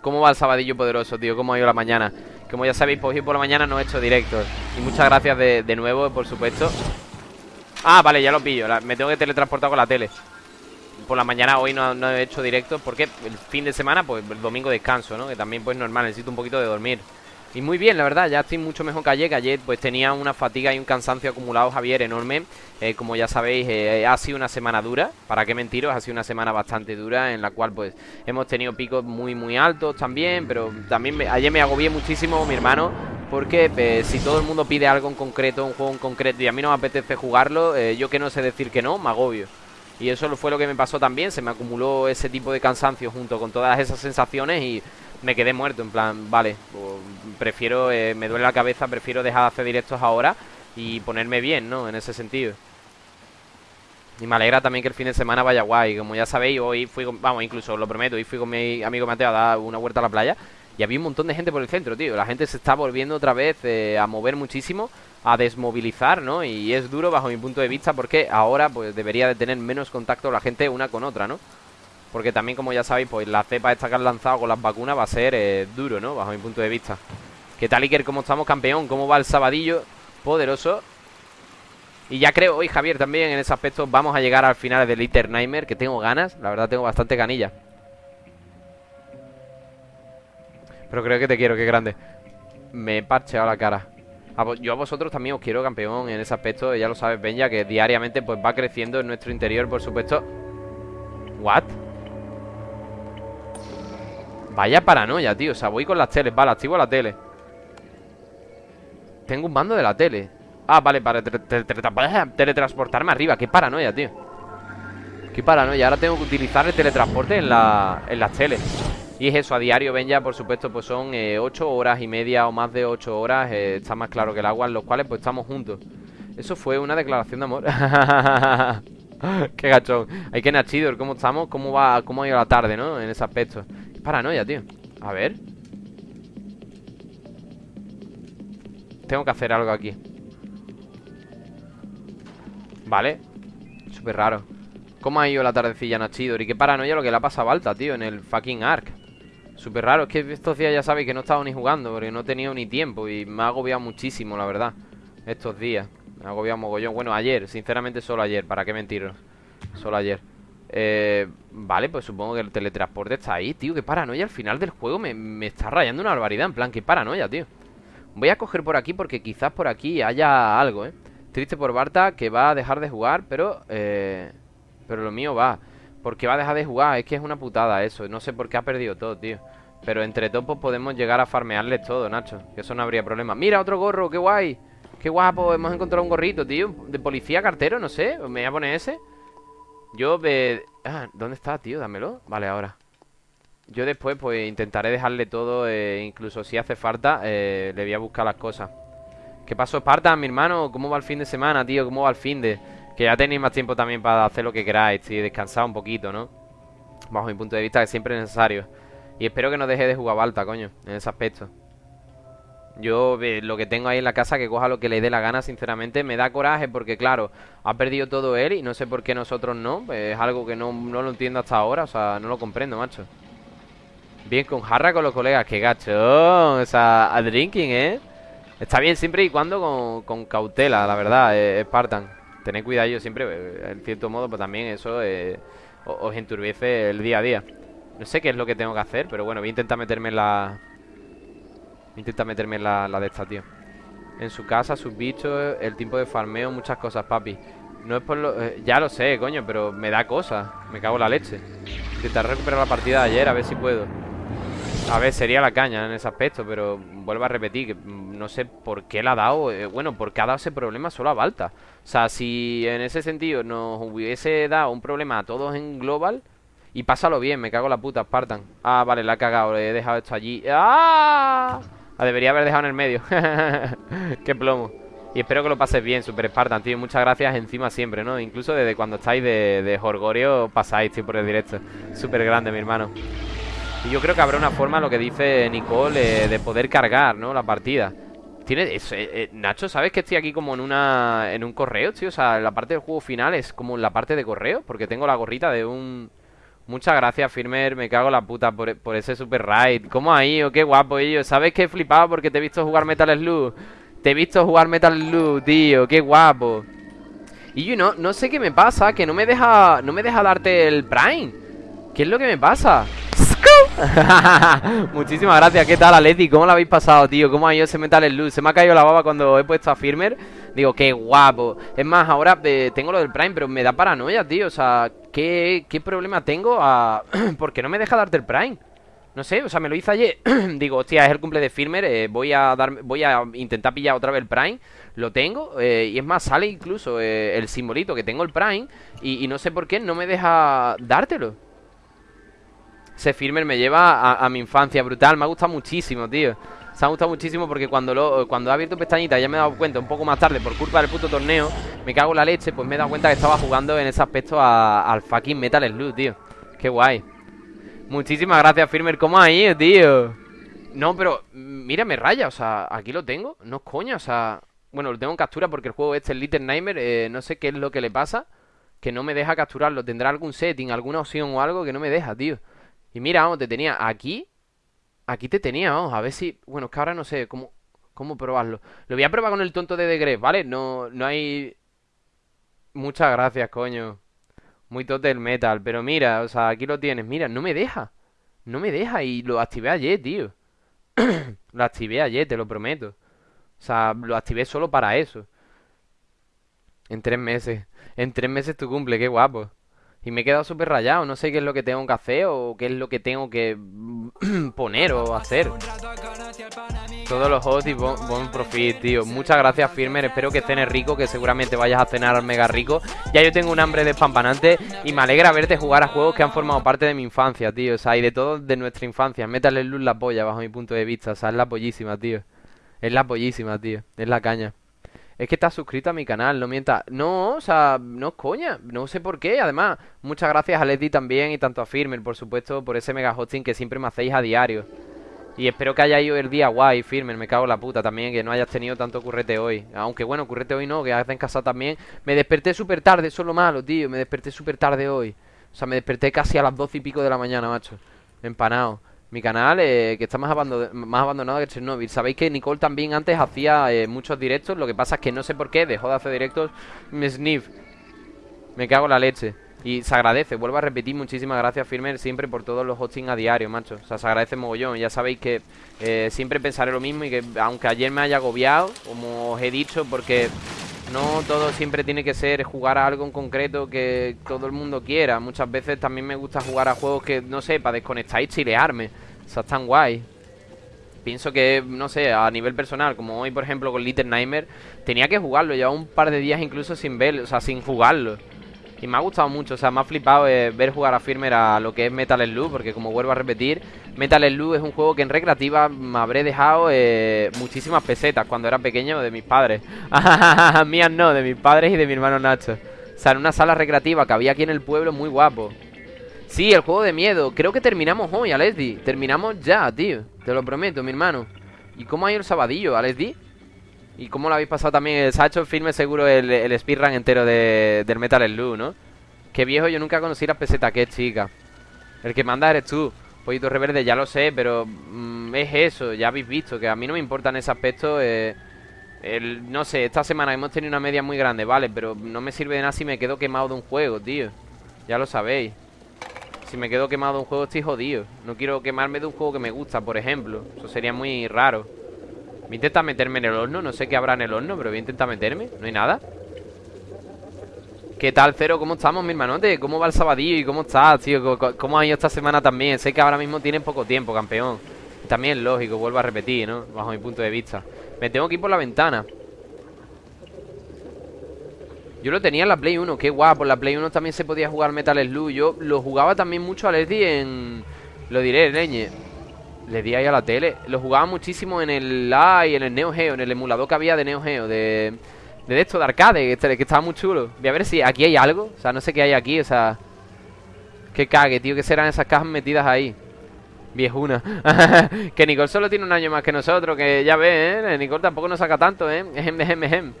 ¿Cómo va el sabadillo poderoso, tío? ¿Cómo ha ido la mañana? Como ya sabéis, pues hoy por la mañana no he hecho directos Y muchas gracias de, nuevo, por supuesto. Ah, vale, ya lo pillo. Me tengo que teletransportar con la tele Por la mañana hoy no, he hecho directo Porque el fin de semana, pues el domingo descanso, ¿no? Que también pues normal, necesito un poquito de dormir y muy bien, la verdad, ya estoy mucho mejor que ayer, que ayer pues tenía una fatiga y un cansancio acumulado, Javier, enorme. Eh, como ya sabéis, eh, ha sido una semana dura, para qué mentiros, ha sido una semana bastante dura en la cual pues hemos tenido picos muy muy altos también, pero también ayer me agobié muchísimo, mi hermano, porque pues, si todo el mundo pide algo en concreto, un juego en concreto y a mí no me apetece jugarlo, eh, yo que no sé decir que no, me agobio. Y eso fue lo que me pasó también, se me acumuló ese tipo de cansancio junto con todas esas sensaciones y me quedé muerto, en plan, vale, prefiero, eh, me duele la cabeza, prefiero dejar de hacer directos ahora y ponerme bien, ¿no? En ese sentido. Y me alegra también que el fin de semana vaya guay. Como ya sabéis, hoy fui con, vamos, incluso lo prometo, hoy fui con mi amigo Mateo a dar una vuelta a la playa y había un montón de gente por el centro, tío. La gente se está volviendo otra vez eh, a mover muchísimo, a desmovilizar, ¿no? Y es duro bajo mi punto de vista porque ahora pues debería de tener menos contacto la gente una con otra, ¿no? Porque también, como ya sabéis, pues la cepa esta que han lanzado con las vacunas va a ser eh, duro, ¿no? Bajo mi punto de vista. ¿Qué tal, Iker? ¿Cómo estamos, campeón? ¿Cómo va el sabadillo? Poderoso. Y ya creo hoy, Javier, también en ese aspecto vamos a llegar al final del Little Nightmare, que tengo ganas. La verdad, tengo bastante ganilla. Pero creo que te quiero, qué grande. Me he parcheado la cara. yo a vosotros también os quiero, campeón, en ese aspecto. Ya lo sabes, Benja, que diariamente pues va creciendo en nuestro interior, por supuesto. ¿What? Vaya paranoia, tío. O sea, voy con las teles. Vale, activo la tele. Tengo un mando de la tele. Ah, vale, para teletransportarme arriba. Qué paranoia, tío. Qué paranoia. Ahora tengo que utilizar el teletransporte en, la, en las teles. Y es eso, a diario, ven ya, por supuesto, pues son eh, 8 horas y media o más de 8 horas. Eh, está más claro que el agua, en los cuales pues estamos juntos. Eso fue una declaración de amor. Qué gachón. Hay que Nachidor, ¿cómo estamos? ¿Cómo va, cómo ha ido la tarde, no? En ese aspecto. Qué paranoia, tío. A ver. Tengo que hacer algo aquí. Vale. Súper raro. ¿Cómo ha ido la tardecilla Nachidor? Y qué paranoia lo que le ha pasado a Alta, tío, en el fucking Ark. Súper raro. Es que estos días ya sabéis que no he estado ni jugando, porque no he tenido ni tiempo. Y me ha agobiado muchísimo, la verdad. Estos días. Me ha agobiado mogollón. Bueno, ayer, sinceramente solo ayer, ¿para qué mentiros? Solo ayer. Eh, vale, pues supongo que el teletransporte está ahí, tío. Qué paranoia. Al final del juego me, está rayando una barbaridad. En plan, qué paranoia, tío. Voy a coger por aquí porque quizás por aquí haya algo, ¿eh? Triste por Barta que va a dejar de jugar, pero... Eh, pero lo mío va. Porque va a dejar de jugar. Es que es una putada eso. No sé por qué ha perdido todo, tío. Pero entre topos podemos llegar a farmearles todo, Nacho. Que eso no habría problema. ¡Mira, otro gorro! ¡Qué guay! ¡Qué guapo! Hemos encontrado un gorrito, tío. De policía cartero, no sé. Me voy a poner ese. Yo... Eh... Ah, ¿dónde está, tío? Dámelo Vale, ahora Yo después, pues, intentaré dejarle todo eh, Incluso si hace falta eh, Le voy a buscar las cosas ¿Qué pasó, Esparta, mi hermano? ¿Cómo va el fin de semana, tío? ¿Cómo va el fin de...? Que ya tenéis más tiempo también para hacer lo que queráis Y descansar un poquito, ¿no? Bajo mi punto de vista, que siempre es necesario Y espero que no deje de jugar Balta, coño En ese aspecto yo lo que tengo ahí en la casa, que coja lo que le dé la gana, sinceramente, me da coraje porque, claro, ha perdido todo él y no sé por qué nosotros no. Pues, es algo que no, no, lo entiendo hasta ahora, o sea, no lo comprendo, macho. Bien, con jarra con los colegas, qué gacho. O sea, a drinking, ¿eh? Está bien siempre y cuando con, cautela, la verdad, eh, Spartan. Tened cuidado yo siempre, eh, en cierto modo, pues también eso eh, os enturbiece el día a día. No sé qué es lo que tengo que hacer, pero bueno, voy a intentar meterme en la, Intenta meterme la, la de esta, tío. En su casa, sus bichos, el tiempo de farmeo Muchas cosas, papi. No es por lo... Eh, ya lo sé, coño, pero me da cosas Me cago en la leche. Intentar recuperar la partida de ayer, a ver si puedo A ver, sería la caña en ese aspecto Pero vuelvo a repetir que no sé por qué la ha dado eh, Bueno, por qué ha dado ese problema solo a Balta. O sea, si en ese sentido nos hubiese dado un problema a todos en global y pásalo bien, me cago en la puta, Spartan. Ah, vale, la ha cagado, le he dejado esto allí. ¡Ah! La debería haber dejado en el medio. Qué plomo. Y espero que lo pases bien, Super Spartan, tío. Muchas gracias encima siempre, ¿no? Incluso desde cuando estáis de, de Jorgorio Pasáis, tío, por el directo. Súper grande, mi hermano Y yo creo que habrá una forma, lo que dice Nicole eh, De poder cargar, ¿no? La partida tiene eso, eh, eh, Nacho, ¿sabes que estoy aquí como en una en un correo, tío? O sea, la parte del juego final es como la parte de correo Porque tengo la gorrita de un Muchas gracias, Firmer. Me cago la puta por, ese super raid. ¿Cómo ha ido? Qué guapo ellos. ¿Sabes qué he flipado? Porque te he visto jugar Metal Slug. Te he visto jugar Metal Slug, tío. Qué guapo. Y yo no, no sé qué me pasa. Que no me deja. No me deja darte el Prime. ¿Qué es lo que me pasa? Muchísimas gracias. ¿Qué tal, Aleti? ¿Cómo lo habéis pasado, tío? ¿Cómo ha ido ese Metal Slug? Se me ha caído la baba cuando he puesto a Firmer. Digo, qué guapo. Es más, ahora eh, tengo lo del Prime, pero me da paranoia, tío. O sea, ¿qué, qué problema tengo? A... ¿Por qué no me deja darte el Prime? No sé, o sea, me lo hice ayer. Digo, hostia, es el cumple de Firmer. Eh, voy a dar, voy a intentar pillar otra vez el Prime. Lo tengo. Eh, y es más, sale incluso el simbolito que tengo el Prime. Y no sé por qué no me deja dártelo. Ese Firmer me lleva a, a mi infancia brutal. Me ha gustado muchísimo, tío. Se ha gustado muchísimo porque cuando lo, cuando he abierto pestañita ya me he dado cuenta un poco más tarde por culpa del puto torneo, me cago en la leche, pues me he dado cuenta que estaba jugando en ese aspecto al fucking Metal Slug, tío. Qué guay. Muchísimas gracias, Firmer. ¿Cómo ha ido, tío? No, pero mira, me raya, o sea, aquí lo tengo. No es coña, o sea... Bueno, lo tengo en captura porque el juego este, el Little Nightmare, eh, no sé qué es lo que le pasa. Que no me deja capturarlo. Tendrá algún setting, alguna opción o algo que no me deja, tío. Y mira, vamos, te tenía aquí Aquí te tenía, vamos, a ver si... Bueno, es que ahora no sé cómo, cómo probarlo. Lo voy a probar con el tonto de Degre, ¿vale? No, no hay... Muchas gracias, coño. Muy total metal. Pero mira, o sea, aquí lo tienes. Mira, no me deja. No me deja y lo activé ayer, tío. lo activé ayer, te lo prometo. O sea, lo activé solo para eso. En tres meses. En tres meses tu cumple, qué guapo. Y me he quedado súper rayado, no sé qué es lo que tengo que hacer o qué es lo que tengo que poner o hacer. Todos los hosts y buen profit, tío. Muchas gracias, Firmer. Espero que cenes rico, que seguramente vayas a cenar mega rico. Ya yo tengo un hambre despampanante y me alegra verte jugar a juegos que han formado parte de mi infancia, tío. O sea, y de todo de nuestra infancia. Métale luz la polla, bajo mi punto de vista. O sea, es la pollísima, tío. Es la pollísima, tío. Es la caña. Es que estás suscrito a mi canal, no mientas. No, o sea, no es coña. No sé por qué. Además, muchas gracias a Leti también y tanto a Firmer, por supuesto, por ese mega hosting que siempre me hacéis a diario. Y espero que haya ido el día guay, Firmer. Me cago en la puta también, que no hayas tenido tanto currete hoy. Aunque bueno, currete hoy no, que en casa también. Me desperté súper tarde, eso es lo malo, tío. Me desperté súper tarde hoy. O sea, me desperté casi a las doce y pico de la mañana, macho. Empanado. Mi canal, eh, que está más, más, abandonado que Chernobyl. Sabéis que Nicole también antes hacía eh, muchos directos. Lo que pasa es que no sé por qué dejó de hacer directos. Me sniff. Me cago en la leche. Y se agradece, vuelvo a repetir, muchísimas gracias Firmer siempre por todos los hosting a diario, macho. O sea, se agradece mogollón. Ya sabéis que eh, siempre pensaré lo mismo y que aunque ayer me haya agobiado, como os he dicho, porque no todo siempre tiene que ser jugar a algo en concreto que todo el mundo quiera. Muchas veces también me gusta jugar a juegos que, no sé, para desconectar y chilearme. O sea, están guay. Pienso que, no sé, a nivel personal, como hoy, por ejemplo, con Little Nightmare, tenía que jugarlo. Llevaba un par de días incluso sin ver, o sea, sin jugarlo. Y me ha gustado mucho, o sea, me ha flipado eh, ver jugar a Firmer a lo que es Metal Slug, porque como vuelvo a repetir, Metal Slug es un juego que en recreativa me habré dejado eh, muchísimas pesetas cuando era pequeño de mis padres. Mías no, de mis padres y de mi hermano Nacho. O sea, en una sala recreativa que había aquí en el pueblo, muy guapo. Sí, el juego de miedo. Creo que terminamos hoy, Alesdi. Terminamos ya, tío. Te lo prometo, mi hermano. ¿Y cómo ha ido el sabadillo, Alesdi? ¿Y cómo lo habéis pasado también? El filme seguro el, el speedrun entero de, del Metal Slug, ¿no? Qué viejo, yo nunca conocí las pesetas, qué chica. El que manda eres tú. Pollito reverde, ya lo sé, pero mm, es eso, ya habéis visto, que a mí no me importa en ese aspecto. Eh, el, no sé, esta semana hemos tenido una media muy grande, vale, pero no me sirve de nada si me quedo quemado de un juego, tío. Ya lo sabéis. Si me quedo quemado de un juego estoy jodido. No quiero quemarme de un juego que me gusta, por ejemplo. Eso sería muy raro. Me intenta meterme en el horno, no sé qué habrá en el horno, pero voy a intentar meterme. No hay nada. ¿Qué tal, Cero? ¿Cómo estamos, mi hermanote? ¿Cómo va el sabadillo y cómo estás, tío? ¿Cómo ha ido esta semana también? Sé que ahora mismo tienes poco tiempo, campeón. También es lógico, vuelvo a repetir, ¿no? Bajo mi punto de vista. Me tengo que ir por la ventana. Yo lo tenía en la Play 1, qué guapo. En la Play 1 también se podía jugar Metal Slug. Yo lo jugaba también mucho a Leslie en. Lo diré, leñe. Le di ahí a la tele. Lo jugaba muchísimo en el y en el Neo Geo, en el emulador que había de Neo Geo, de, de esto, de arcade, este, que, estaba muy chulo. Voy a ver si aquí hay algo. O sea, no sé qué hay aquí, o sea. Que cague, tío, que serán esas cajas metidas ahí. Viejuna. que Nicole solo tiene un año más que nosotros, que ya ve, ¿eh? Nicole tampoco nos saca tanto, ¿eh? Ejem, ejem, ejem.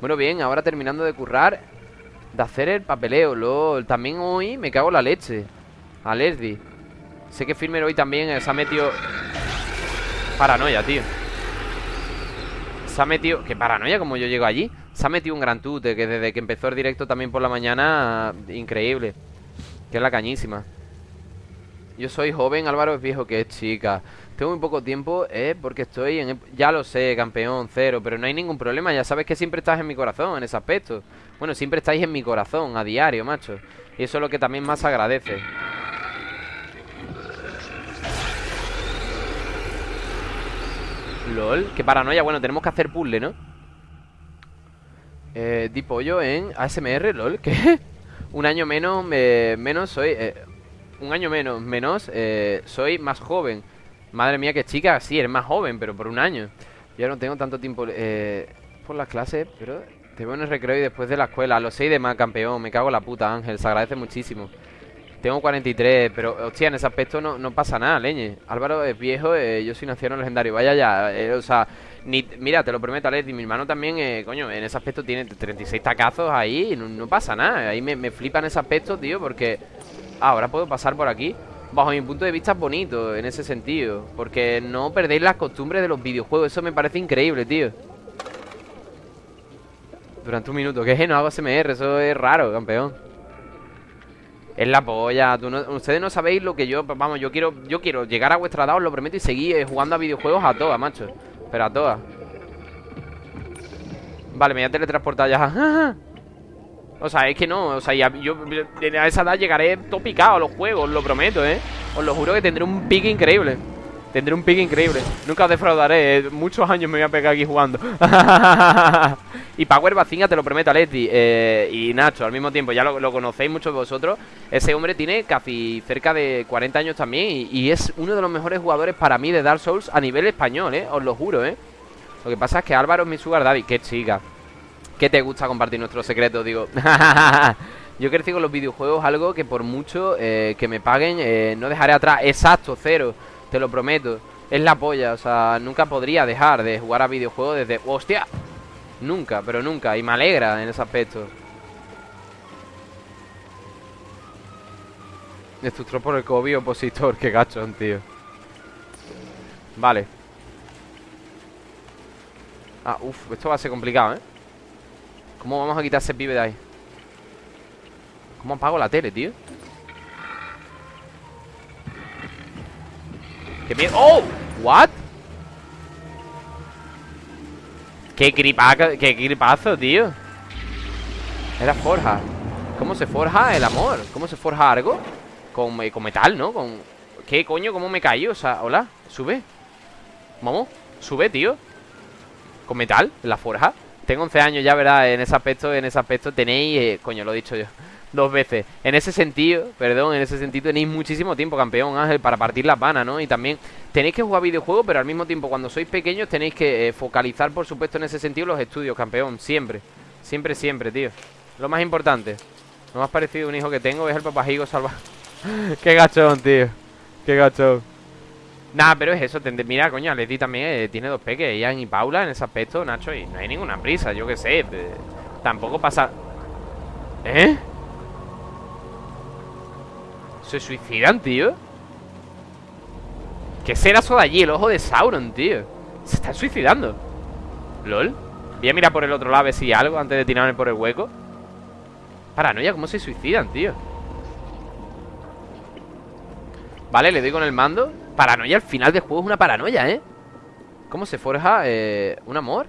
Bueno, bien, ahora terminando de currar De hacer el papeleo, LOL También hoy me cago en la leche A Leslie Sé que Firmer hoy también se ha metido Paranoia, tío. Se ha metido... ¿Qué paranoia como yo llego allí? Se ha metido un gran tute Que desde que empezó el directo también por la mañana Increíble. Que es la cañísima. Yo soy joven, Álvaro es viejo que es chica. Tengo muy poco tiempo, ¿eh? Porque estoy en... Ya lo sé, campeón, cero Pero no hay ningún problema, ya sabes que siempre estás en mi corazón En ese aspecto. Bueno, siempre estáis en mi corazón, a diario, macho. Y eso es lo que también más agradece LOL, qué paranoia Bueno, tenemos que hacer puzzle, ¿no? Eh, di pollo en ASMR, LOL ¿Qué? Un año menos, eh, menos soy... Eh, un año menos, menos eh, Soy más joven Madre mía, qué chica, sí, eres más joven, pero por un año Yo no tengo tanto tiempo eh, por las clases, pero te veo en el recreo y después de la escuela A los 6 de más, campeón, me cago en la puta, Ángel, se agradece muchísimo Tengo 43, pero hostia, en ese aspecto no, no pasa nada, leñe Álvaro es viejo, eh, yo soy nacido legendario, vaya ya, eh, o sea ni, mira, te lo prometo, Alex, y mi hermano también, eh, coño, en ese aspecto tiene 36 tacazos ahí y no, pasa nada Ahí me, me flipa ese aspecto, tío, porque ahora puedo pasar por aquí bajo mi punto de vista es bonito en ese sentido. Porque no perdéis las costumbres de los videojuegos. Eso me parece increíble, tío. Durante un minuto. ¿Qué? No hago SMR. Eso es raro, campeón. Es la polla. ustedes no sabéis lo que yo... Vamos, yo quiero yo quiero llegar a vuestra edad, os lo prometo, y seguir eh, jugando a videojuegos a todas, macho. Pero a todas. Vale, me voy a teletransportar ya. O sea, es que no, o sea, ya, yo a esa edad llegaré topicado a los juegos, os lo prometo, ¿eh? Os lo juro que tendré un pique increíble Tendré un pique increíble Nunca os defraudaré, ¿eh? muchos años me voy a pegar aquí jugando Y Power Bacinga, te lo prometo, Aleti eh, Y Nacho, al mismo tiempo, ya lo, conocéis muchos de vosotros Ese hombre tiene casi cerca de 40 años también y, es uno de los mejores jugadores para mí de Dark Souls a nivel español, ¿eh? Os lo juro, ¿eh? Lo que pasa es que Álvaro es mi sugar daddy, qué chica ¿Qué te gusta compartir nuestros secretos? Digo, yo crecí con los videojuegos algo que por mucho eh, que me paguen no dejaré atrás. Exacto, cero, te lo prometo. Es la polla, o sea, nunca podría dejar de jugar a videojuegos desde... ¡Hostia! Nunca, pero nunca, y me alegra en ese aspecto. Destructor por el COVID opositor, qué gachón, tío. Vale. Ah, uff, esto va a ser complicado, ¿eh? ¿Cómo vamos a quitar ese pibe de ahí? ¿Cómo apago la tele, tío? ¡Qué miedo! ¡Oh! ¿What? ¡Qué gripazo, qué gripazo, tío! Era forja ¿Cómo se forja el amor? ¿Cómo se forja algo? Con, eh, con metal, ¿no? Con... ¿Qué coño? ¿Cómo me caí? O sea, hola, sube Vamos, sube, tío Con metal, la forja tengo 11 años ya, ¿verdad? En ese aspecto, en ese aspecto tenéis, eh, coño, lo he dicho yo dos veces. En ese sentido, perdón, en ese sentido tenéis muchísimo tiempo, campeón Ángel, para partir las vanas, ¿no? Y también tenéis que jugar videojuegos, pero al mismo tiempo, cuando sois pequeños, tenéis que eh, focalizar, por supuesto, en ese sentido los estudios, campeón. Siempre, siempre, siempre, tío. Lo más importante. Lo más parecido a un hijo que tengo es el papajigo salvaje. Qué gachón, tío. Qué gachón. Nada, pero es eso. Mira, coño, Leti también eh, tiene dos peques, Ian y Paula, en ese aspecto, Nacho, y no hay ninguna prisa, yo qué sé. tampoco pasa. ¿Eh? ¿Se suicidan, tío? ¿Qué será eso de allí? El ojo de Sauron, tío Se están suicidando ¿Lol? Voy a mirar por el otro lado a ver si hay algo Antes de tirarme por el hueco Paranoia, ¿cómo se suicidan, tío? Vale, le doy con el mando Paranoia al final del juego es una paranoia, ¿eh? ¿Cómo se forja eh, un amor?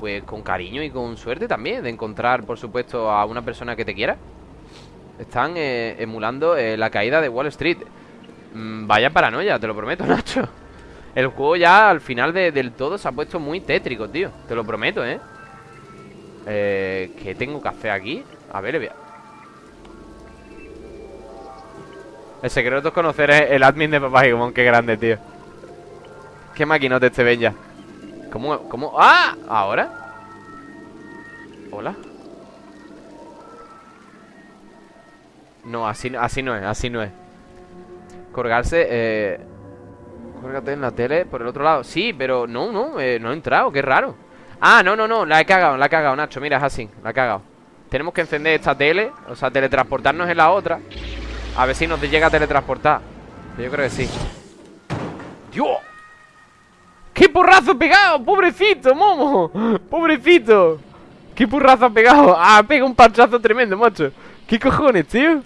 Pues con cariño y con suerte también De encontrar, por supuesto, a una persona que te quiera Están eh, emulando eh, la caída de Wall Street mm, Vaya paranoia, te lo prometo, Nacho El juego ya al final del todo se ha puesto muy tétrico, tío Te lo prometo, ¿eh? eh ¿Qué tengo que hacer aquí? A ver, voy a... El secreto es conocer el admin de Papá Gigomon, qué grande, tío. Qué maquinote este Benja. ¿Cómo? ¿Cómo? ¡Ah! ¿Ahora? ¿Hola? No, así, así no es, así no es. Colgarse, eh... Córgate en la tele por el otro lado. Sí, pero no, no, eh, no he entrado, qué raro. Ah, no, no, no, la he cagado, la he cagado, Nacho. Mira, es así, la he cagado. Tenemos que encender esta tele, o sea, teletransportarnos en la otra. A ver si nos llega a teletransportar Yo creo que sí ¡Dios! ¡Qué porrazo pegado! ¡Pobrecito, momo! ¡Pobrecito! ¡Qué porrazo ha pegado! ¡Ah, pega un parchazo tremendo, macho! ¿Qué cojones, tío?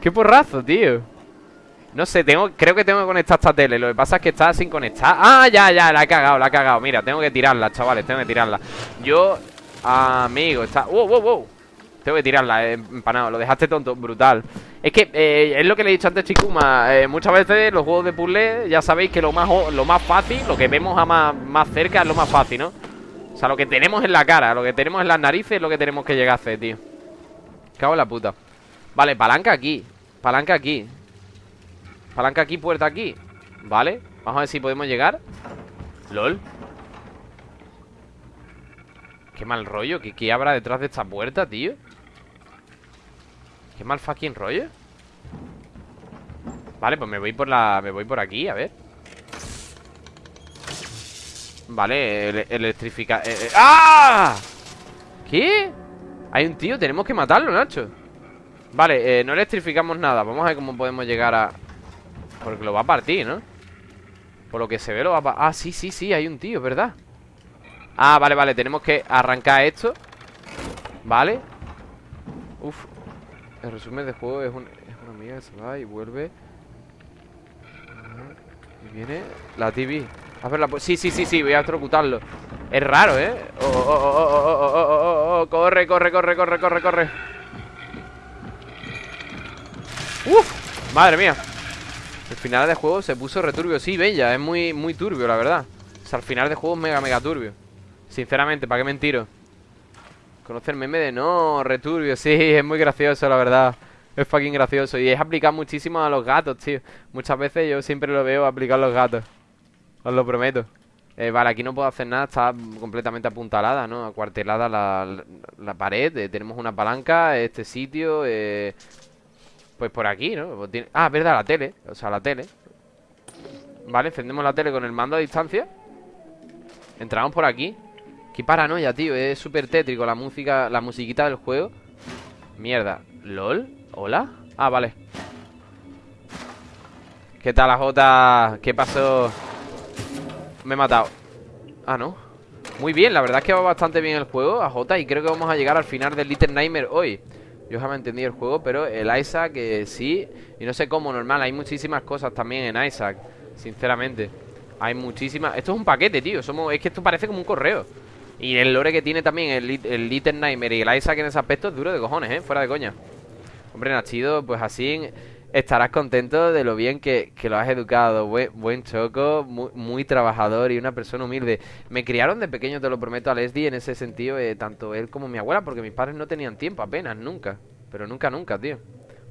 ¡Qué porrazo, tío! No sé, tengo, creo que tengo que conectar esta tele Lo que pasa es que está sin conectar ¡Ah, ya, ya! La he cagado, la he cagado Mira, tengo que tirarla, chavales, tengo que tirarla Yo, amigo, está... ¡Wow, wow, wow! Tengo que tirarla, eh, empanado Lo dejaste tonto, brutal Es que eh, es lo que le he dicho antes, Chikuma eh, Muchas veces los juegos de puzzle Ya sabéis que lo más, lo más fácil Lo que vemos a más, más cerca es lo más fácil, ¿no? O sea, lo que tenemos en la cara Lo que tenemos en las narices es lo que tenemos que llegar a hacer, tío Cago en la puta Vale, palanca aquí Palanca aquí. Palanca aquí, puerta aquí. Vale, vamos a ver si podemos llegar. LOL. Qué mal rollo, ¿qué, qué habrá detrás de esta puerta, tío? Qué mal fucking rollo. Vale, pues me voy por la... Me voy por aquí, a ver. Vale, electrificar eh, eh, ¡Ah! ¿Qué? Hay un tío, tenemos que matarlo, Nacho Vale, eh, no electrificamos nada Vamos a ver cómo podemos llegar a... Porque lo va a partir, ¿no? Por lo que se ve lo va a partir Ah, sí, sí, sí, hay un tío, ¿verdad? Ah, vale, vale, tenemos que arrancar esto Vale Uf, el resumen del juego es, una amiga que se va y vuelve. Y viene la TV. A ver, la sí, sí, sí, sí, voy a electrocutarlo. Es raro, ¿eh? Oh, oh, oh, oh, corre, corre, corre, corre, corre, corre. Uf, madre mía. El final del juego se puso returbio. Sí, bella, es muy, muy turbio, la verdad. O sea, al final del juego es mega, mega turbio. Sinceramente, ¿para qué mentiro? Conoce el meme de no, returbio, sí, es muy gracioso, la verdad. Es fucking gracioso. Y es aplicar muchísimo a los gatos, tío. Muchas veces yo siempre lo veo aplicar a los gatos. Os lo prometo. Eh, vale, aquí no puedo hacer nada, está completamente apuntalada, ¿no? Acuartelada la, la, pared. Eh, tenemos una palanca, este sitio. Eh, pues por aquí, ¿no? Pues ah, verdad, la tele. O sea, la tele. Vale, encendemos la tele con el mando a distancia. Entramos por aquí. Qué paranoia, tío, es súper tétrico la música, la musiquita del juego Mierda, ¿lol? ¿Hola? Ah, vale ¿Qué tal Jota? ¿Qué pasó? Me he matado Ah, no Muy bien, la verdad es que va bastante bien el juego A Jota y creo que vamos a llegar al final del Little Nightmare hoy Yo jamás entendí el juego, pero el Isaac eh, sí Y no sé cómo, normal, hay muchísimas cosas también en Isaac Sinceramente Hay muchísimas... Esto es un paquete, tío Somos... Es que esto parece como un correo y el lore que tiene también el, el Little Nightmare y el Isaac en ese aspecto es duro de cojones, ¿eh? Fuera de coña. Hombre, Nachido, pues así estarás contento de lo bien que, lo has educado. Buen, choco, muy, trabajador y una persona humilde. Me criaron de pequeño, te lo prometo, a Leslie en ese sentido, eh, tanto él como mi abuela, porque mis padres no tenían tiempo apenas, nunca. Pero nunca, nunca, tío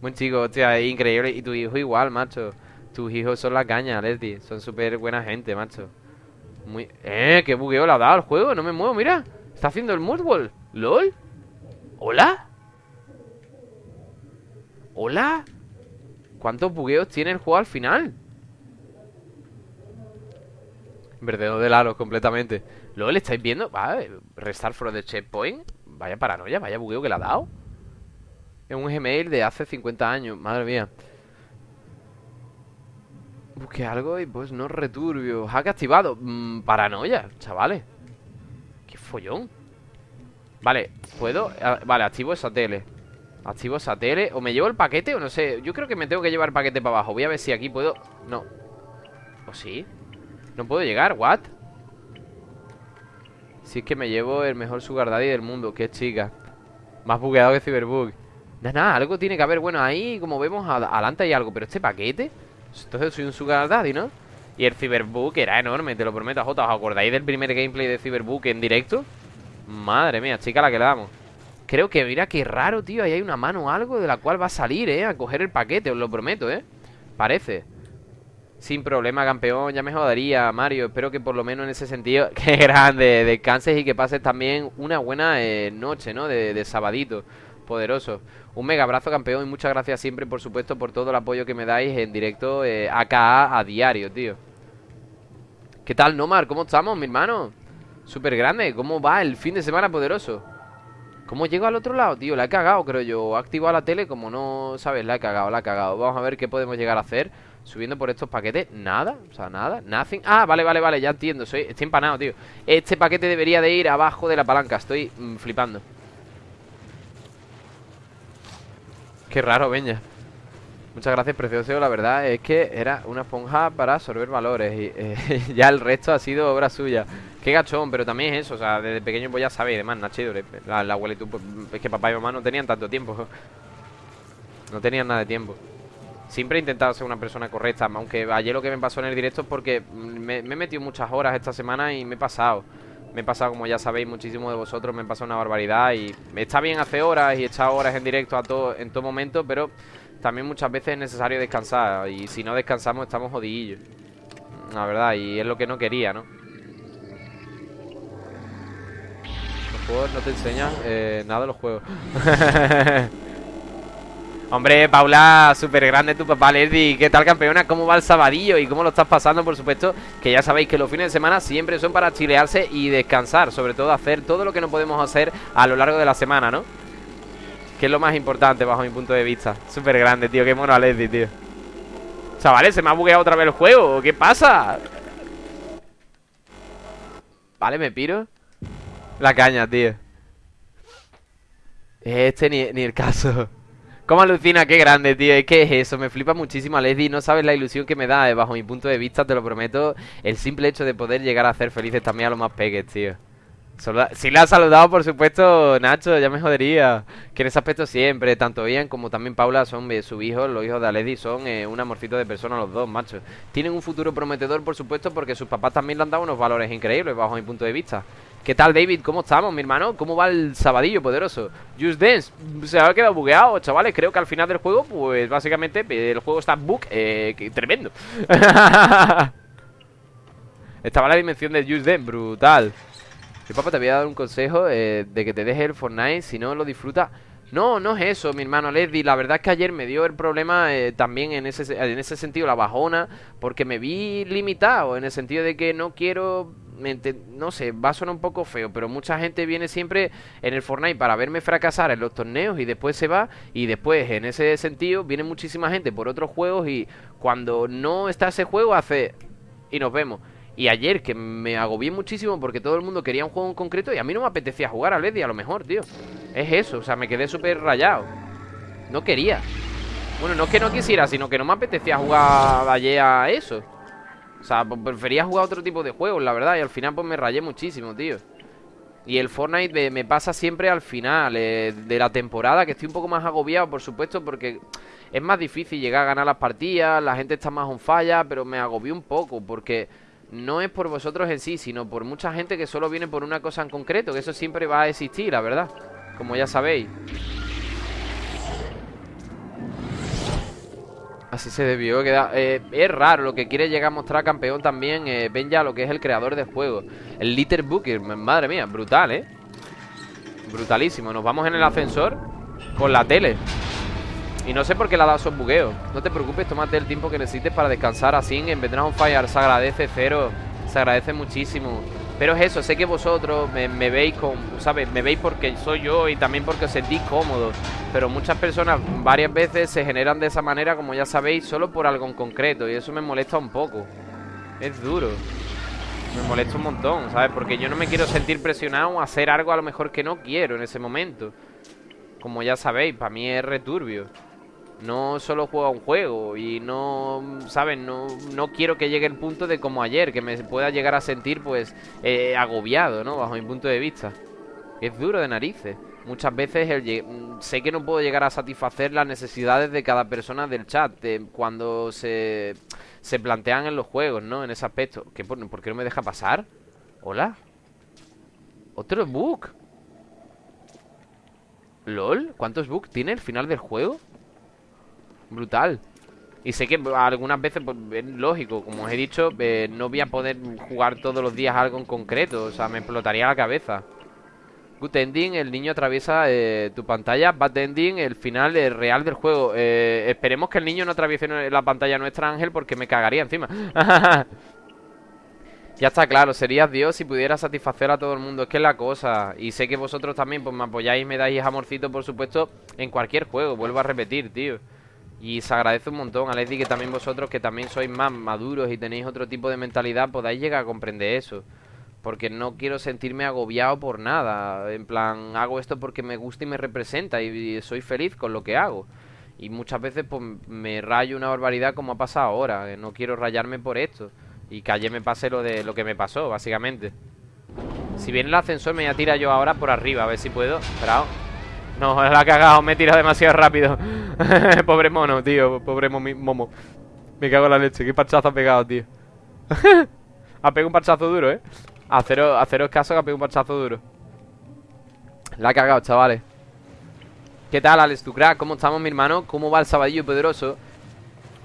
Buen chico, hostia, increíble Y tu hijo igual, macho Tus hijos son la caña, Leslie Son súper buena gente, macho Muy... Eh, qué bugueo le ha dado el juego No me muevo, mira Está haciendo el moodwall ¿Lol? ¿Hola? ¿Hola? ¿Cuántos bugueos tiene el juego al final? Verdadero de Lalo, completamente. ¿Lol, estáis viendo? Vale, restart from the checkpoint. Vaya paranoia, vaya bugueo que le ha dado. Es un Gmail de hace 50 años Madre mía. Busque algo y pues no returbio. Hack activado. Mm, Paranoia, chavales. Qué follón. Vale, ¿puedo? Ah, vale, activo esa tele Activo esa tele O me llevo el paquete o no sé Yo creo que me tengo que llevar el paquete para abajo Voy a ver si aquí puedo No ¿O sí? No puedo llegar, ¿what? Si es que me llevo el mejor sugar daddy del mundo Qué chica Más bugueado que Cyberbug Nada, nada, algo tiene que haber Bueno, ahí como vemos adelante hay algo Pero este paquete Entonces soy un sugar daddy, ¿no? Y el Cyberbook era enorme, te lo prometo, Jota ¿Os acordáis del primer gameplay de Cyberbook en directo? Madre mía, chica, la que le damos Creo que, mira, qué raro, tío Ahí hay una mano o algo de la cual va a salir, ¿eh? A coger el paquete, os lo prometo, ¿eh? Parece sin problema, campeón, ya me jodaría, Mario Espero que por lo menos en ese sentido Que grande, descanses y que pases también Una buena eh, noche, ¿no? De, sabadito, poderoso Un mega abrazo, campeón, y muchas gracias siempre Por supuesto, por todo el apoyo que me dais En directo, eh, acá, a diario, tío ¿Qué tal, Nomar? ¿Cómo estamos, mi hermano? Súper grande, ¿cómo va el fin de semana poderoso? ¿Cómo llego al otro lado, tío? La he cagado, creo yo. He activado la tele, como no, ¿sabes? La he cagado, la he cagado. Vamos a ver qué podemos llegar a hacer Subiendo por estos paquetes, nada, o sea, nada, nothing. Ah, vale, vale, vale, ya entiendo, soy, estoy empanado, tío. Este paquete debería de ir abajo de la palanca Estoy mm, flipando. Qué raro, Beña. Muchas gracias, precioso, la verdad es que era una esponja para absorber valores Y eh, ya el resto ha sido obra suya Qué gachón, pero también es eso, o sea, desde pequeño pues ya sabéis, además, Nachito La, la abuelita, pues, es que papá y mamá no tenían tanto tiempo. No tenían nada de tiempo. Siempre he intentado ser una persona correcta Aunque ayer lo que me pasó en el directo es porque me, he metido muchas horas esta semana y me he pasado. Me he pasado, como ya sabéis, muchísimo de vosotros Me he pasado una barbaridad y está bien hacer horas y echar horas en directo a todo, en todo momento Pero también muchas veces es necesario descansar Y si no descansamos estamos jodidillos. La verdad, y es lo que no quería, ¿no? No te enseñan eh, nada de los juegos Hombre, Paula, súper grande tu papá, Lady ¿Qué tal, campeona? ¿Cómo va el sabadillo? ¿Y cómo lo estás pasando? Por supuesto, que ya sabéis que los fines de semana siempre son para chilearse y descansar Sobre todo hacer todo lo que no podemos hacer a lo largo de la semana, ¿no? Que es lo más importante bajo mi punto de vista Súper grande, tío, qué mono a Lady, tío Chavales, se me ha bugueado otra vez el juego ¿Qué pasa? Vale, me piro La caña, tío Este ni, ni el caso ¿Cómo alucina? Qué grande, tío. Es que es eso, me flipa muchísimo a Leslie. No sabes la ilusión que me da, eh, bajo mi punto de vista, te lo prometo. El simple hecho de poder llegar a hacer felices también a los más peques, tío. si le has saludado, por supuesto, Nacho, ya me jodería. Que en ese aspecto siempre, tanto Ian como también Paula son eh, su hijo, los hijos de Aledi, son eh, un amorcito de persona los dos, macho. Tienen un futuro prometedor, por supuesto, porque sus papás también le han dado unos valores increíbles, bajo mi punto de vista. ¿Qué tal, David? ¿Cómo estamos, mi hermano? ¿Cómo va el sabadillo poderoso? Just Dance se ha quedado bugueado, chavales Creo que al final del juego, pues básicamente El juego está bug, eh, tremendo Estaba la dimensión de Just Dance, brutal Mi papá te había dado un consejo eh, De que te deje el Fortnite Si no lo disfruta no, no es eso, mi hermano Leslie. La verdad es que ayer me dio el problema eh, también en ese, en ese sentido, la bajona, porque me vi limitado, en el sentido de que no quiero no sé, va a sonar un poco feo, pero mucha gente viene siempre en el Fortnite para verme fracasar en los torneos y después se va y después en ese sentido viene muchísima gente por otros juegos y cuando no está ese juego hace y nos vemos. Y ayer que me agobié muchísimo porque todo el mundo quería un juego en concreto y a mí no me apetecía jugar a Lady a lo mejor, tío. Es eso, o sea, me quedé súper rayado. No quería. Bueno, no es que no quisiera, sino que no me apetecía jugar ayer a eso. Sea, prefería jugar otro tipo de juegos, la verdad. Y al final pues me rayé muchísimo, tío. Y el Fortnite me, pasa siempre al final eh, de la temporada, que estoy un poco más agobiado, por supuesto, porque es más difícil llegar a ganar las partidas, la gente está más on falla, pero me agobió un poco, porque no es por vosotros en sí, sino por mucha gente que solo viene por una cosa en concreto, que eso siempre va a existir, la verdad, como ya sabéis. Así se debió quedar. Eh, es raro lo que quiere llegar a mostrar campeón también. Eh, ven ya lo que es el creador del juego. El Litter Booker. Madre mía, brutal, ¿eh? Brutalísimo. Nos vamos en el ascensor con la tele. Y no sé por qué le ha dado esos bugueos. No te preocupes, tómate el tiempo que necesites para descansar así. En Vendrán on Fire se agradece cero. Se agradece muchísimo. Pero es eso, sé que vosotros me, veis con, ¿sabes? Me veis porque soy yo y también porque os sentís cómodos. Pero muchas personas varias veces se generan de esa manera, como ya sabéis, solo por algo en concreto. Y eso me molesta un poco. Es duro. Me molesta un montón, ¿sabes? Porque yo no me quiero sentir presionado a hacer algo a lo mejor que no quiero en ese momento. Como ya sabéis, para mí es returbio no solo juego un juego y no, ¿saben? No, no quiero que llegue el punto de como ayer, que me pueda llegar a sentir pues eh, agobiado, ¿no? Bajo mi punto de vista. Es duro de narices. Muchas veces el, sé que no puedo llegar a satisfacer las necesidades de cada persona del chat cuando se, se plantean en los juegos, ¿no? En ese aspecto. ¿Qué, por, ¿Por qué no me deja pasar? ¿Hola? ¿Otro bug? ¿LOL? ¿Cuántos bugs tiene el final del juego? Brutal. Y sé que algunas veces, pues, es lógico, como os he dicho, eh, no voy a poder jugar todos los días algo en concreto. O sea, me explotaría la cabeza. Good ending, el niño atraviesa eh, tu pantalla. Bad ending, el final eh, real del juego. esperemos que el niño no atraviese la pantalla nuestra, Ángel, porque me cagaría encima. ya está claro, serías Dios si pudiera satisfacer a todo el mundo. Es que es la cosa. Y sé que vosotros también, pues me apoyáis me dais amorcito, por supuesto, en cualquier juego. Vuelvo a repetir, tío. Y se agradece un montón, Alessi, que también vosotros, que también sois más maduros y tenéis otro tipo de mentalidad, podáis llegar a comprender eso. Porque no quiero sentirme agobiado por nada. En plan, hago esto porque me gusta y me representa y, soy feliz con lo que hago. Y muchas veces pues me rayo una barbaridad como ha pasado ahora. No quiero rayarme por esto. Y que ayer me pase lo de lo que me pasó, básicamente. Si viene el ascensor me voy a tirar yo ahora por arriba, a ver si puedo. Esperado. No, la ha cagado, me he tirado demasiado rápido Pobre mono, tío, pobre momo Me cago en la leche, qué parchazo ha pegado, tío Ha pegado un parchazo duro, eh Haceros, haceros caso que ha pegado un parchazo duro La ha cagado, chavales ¿Qué tal, Alex? ¿Cómo estamos, mi hermano? ¿Cómo va el sabadillo poderoso?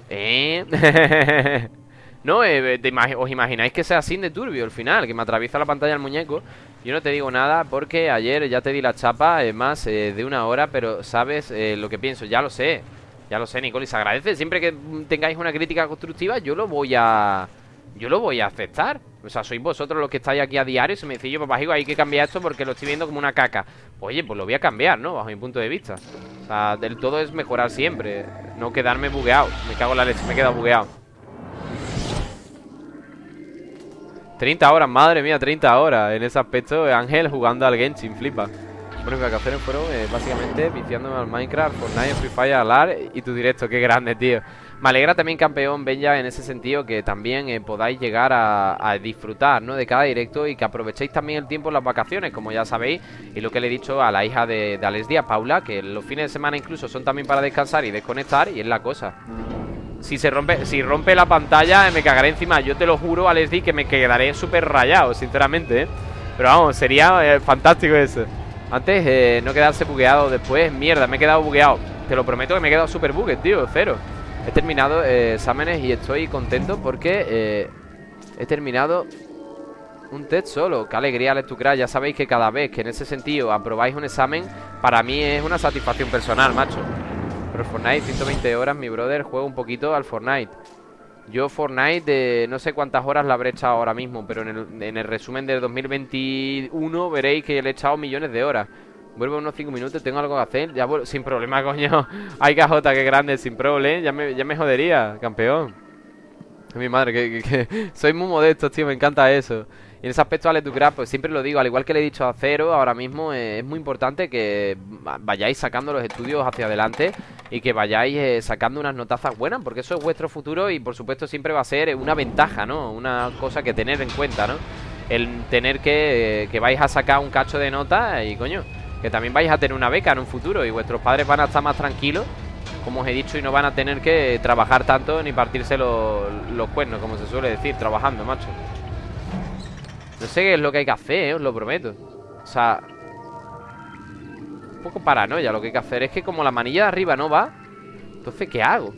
¿Eh? no, eh, ¿os imagináis que sea así de turbio al final? Que me atraviesa la pantalla el muñeco yo no te digo nada porque ayer ya te di la chapa, es más eh, de una hora, pero sabes eh, lo que pienso, ya lo sé. Ya lo sé, se agradece. Siempre que tengáis una crítica constructiva, yo lo voy a... Yo lo voy a aceptar. O sea, sois vosotros los que estáis aquí a diario y se me decís, yo, papá, hay que cambiar esto porque lo estoy viendo como una caca. Oye, pues lo voy a cambiar, ¿no? Bajo mi punto de vista. O sea, del todo es mejorar siempre. No quedarme bugueado. Me cago en la leche, me he quedado bugueado. 30 horas, madre mía, 30 horas En ese aspecto, Ángel jugando al Genshin, flipa. Bueno, mis vacaciones fueron eh, básicamente viciándome al Minecraft, Fortnite, Free Fire, Alar y tu directo, qué grande, tío. Me alegra también, campeón, Benja, en ese sentido que también eh, podáis llegar a, disfrutar, ¿no? De cada directo y que aprovechéis también el tiempo en las vacaciones, como ya sabéis Y lo que le he dicho a la hija de, de Alex Díaz, Paula, que los fines de semana incluso son también para descansar y desconectar Y es la cosa si se rompe, si rompe la pantalla me cagaré encima. Yo te lo juro, Alesdi, que me quedaré súper rayado, sinceramente ¿eh? Pero vamos, sería eh, fantástico eso. Antes, eh, no quedarse bugueado Después, mierda, me he quedado bugueado. Te lo prometo que me he quedado súper bugue, tío, cero. He terminado exámenes y estoy contento porque He terminado un test solo, qué alegría Lectucraft Ya sabéis que cada vez que en ese sentido aprobáis un examen Para mí es una satisfacción personal, macho pero Fortnite, 120 horas, mi brother, juego un poquito al Fortnite. Yo Fortnite, de no sé cuántas horas la habré echado ahora mismo, pero en el, resumen del 2021 veréis que le he echado millones de horas. Vuelvo unos 5 minutos, tengo algo que hacer. Ya sin problema, coño. Hay cajota, que grande, sin problema. Ya me, ya me jodería, campeón. Mi madre, que, soy muy modesto, tío, me encanta eso. En ese aspecto, Ale Ducraft, pues siempre lo digo, al igual que le he dicho a Cero, ahora mismo es muy importante que vayáis sacando los estudios hacia adelante y que vayáis eh, sacando unas notazas buenas, porque eso es vuestro futuro y por supuesto siempre va a ser una ventaja, ¿no? Una cosa que tener en cuenta, ¿no? El tener que, eh, que vais a sacar un cacho de nota y coño, que también vais a tener una beca en un futuro y vuestros padres van a estar más tranquilos como os he dicho, y no van a tener que trabajar tanto ni partirse los cuernos, como se suele decir, trabajando, macho. No sé qué es lo que hay que hacer, ¿eh? os lo prometo. O sea, un poco paranoia lo que hay que hacer. Es que como la manilla de arriba no va, entonces, ¿qué hago?